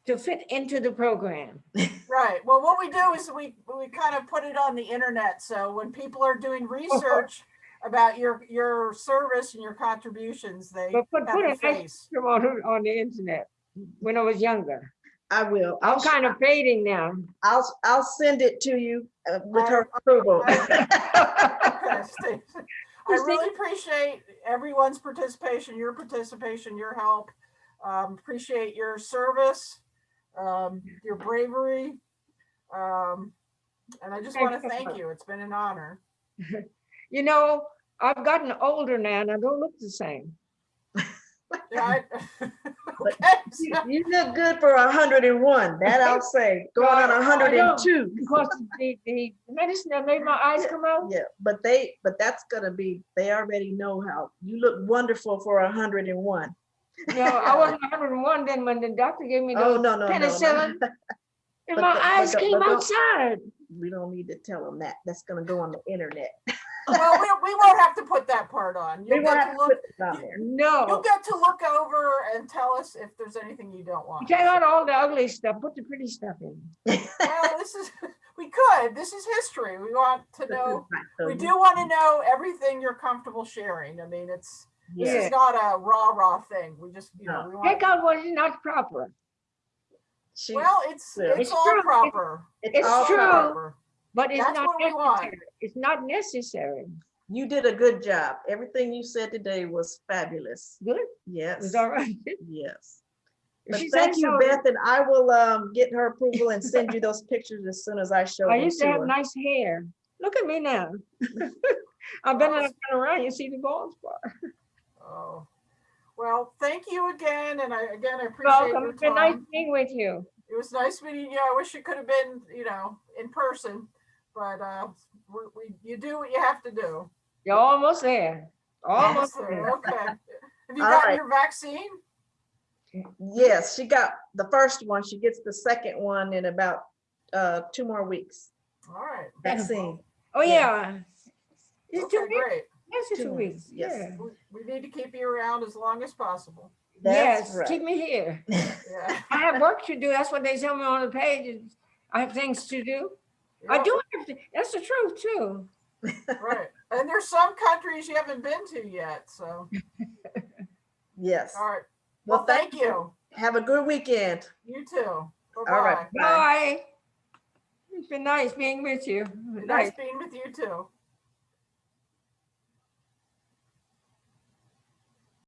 to fit into the program. Right. Well, what we do is we, we kind of put it on the internet. So when people are doing research about your, your service and your contributions, they But put, put a a nice face. on, on the internet when I was younger. I will. I'm I'll, kind of fading now. I'll, I'll send it to you uh, with her I- approval. Okay, I really appreciate everyone's participation, your participation, your help. Um, appreciate your service, um, your bravery. Um, and I just want to thank you. It's been an honor. You know, I've gotten older now and I don't look the same. Yeah, I- Okay, You you look good for a hundred and one, that I'll say, going on a hundred and two. Because the, the medicine that made my eyes come out, Yeah, but they, but that's gonna be, they already know how, you look wonderful for a hundred and one. you know, I wasn't hundred and one then when the doctor gave me Oh, the, no, no, no, penicillin. no. and but my the- eyes the- came outside. We don't need to tell them that, that's gonna go on the internet. Well, we, we won't have to put that part on. You'll won't get have to to look, put it on there. you'll get to look over and tell us if there's anything you don't want. take out all the ugly stuff, put the pretty stuff in. Well, this is, we could, this is history. We want to know, we do want to know everything you're comfortable sharing. I mean, it's, this is not a rah rah thing. We just, you know, No. we want, Take out what is not proper. she- well, it's, it's It's all true. proper. it's all true. proper. Proper. But it's That's not what we want. necessary. It's not necessary. You did a good job. Everything you said today was fabulous. Good, Yes, was all right. yes. But She said thank you, so. Beth, and I will um get her approval and send you those pictures as soon as I show I them used to to have her. nice hair. Look at me now. I've been up and around, you see the bald spot. Oh, well, thank you again, and I, again, I appreciate Welcome, your it's been nice time. being with you. It was nice meeting you. I wish it could have been, you know, in person, but, uh, we, we, you do what you have to do. You're almost there, almost So, there. Okay. Have you All gotten right. your vaccine? Yes, she got the first one. She gets the second one in about uh two more weeks. All right. Vaccine. Oh, yeah. It's Okay, two weeks, great. yes, it's Two two weeks, weeks, yes. yeah. We, we need to keep you around as long as possible. That's Yes, keep me here. Yeah. I have work to do, that's what they tell me on the page. I have things to do. I do have to, that's the truth too. Right. And there's some countries you haven't been to yet, so, Yes. all right. Well, Well, thank you. Have a good weekend. You too. All right. Bye-bye. Bye. Bye. It's been nice being with you. Nice being with you too.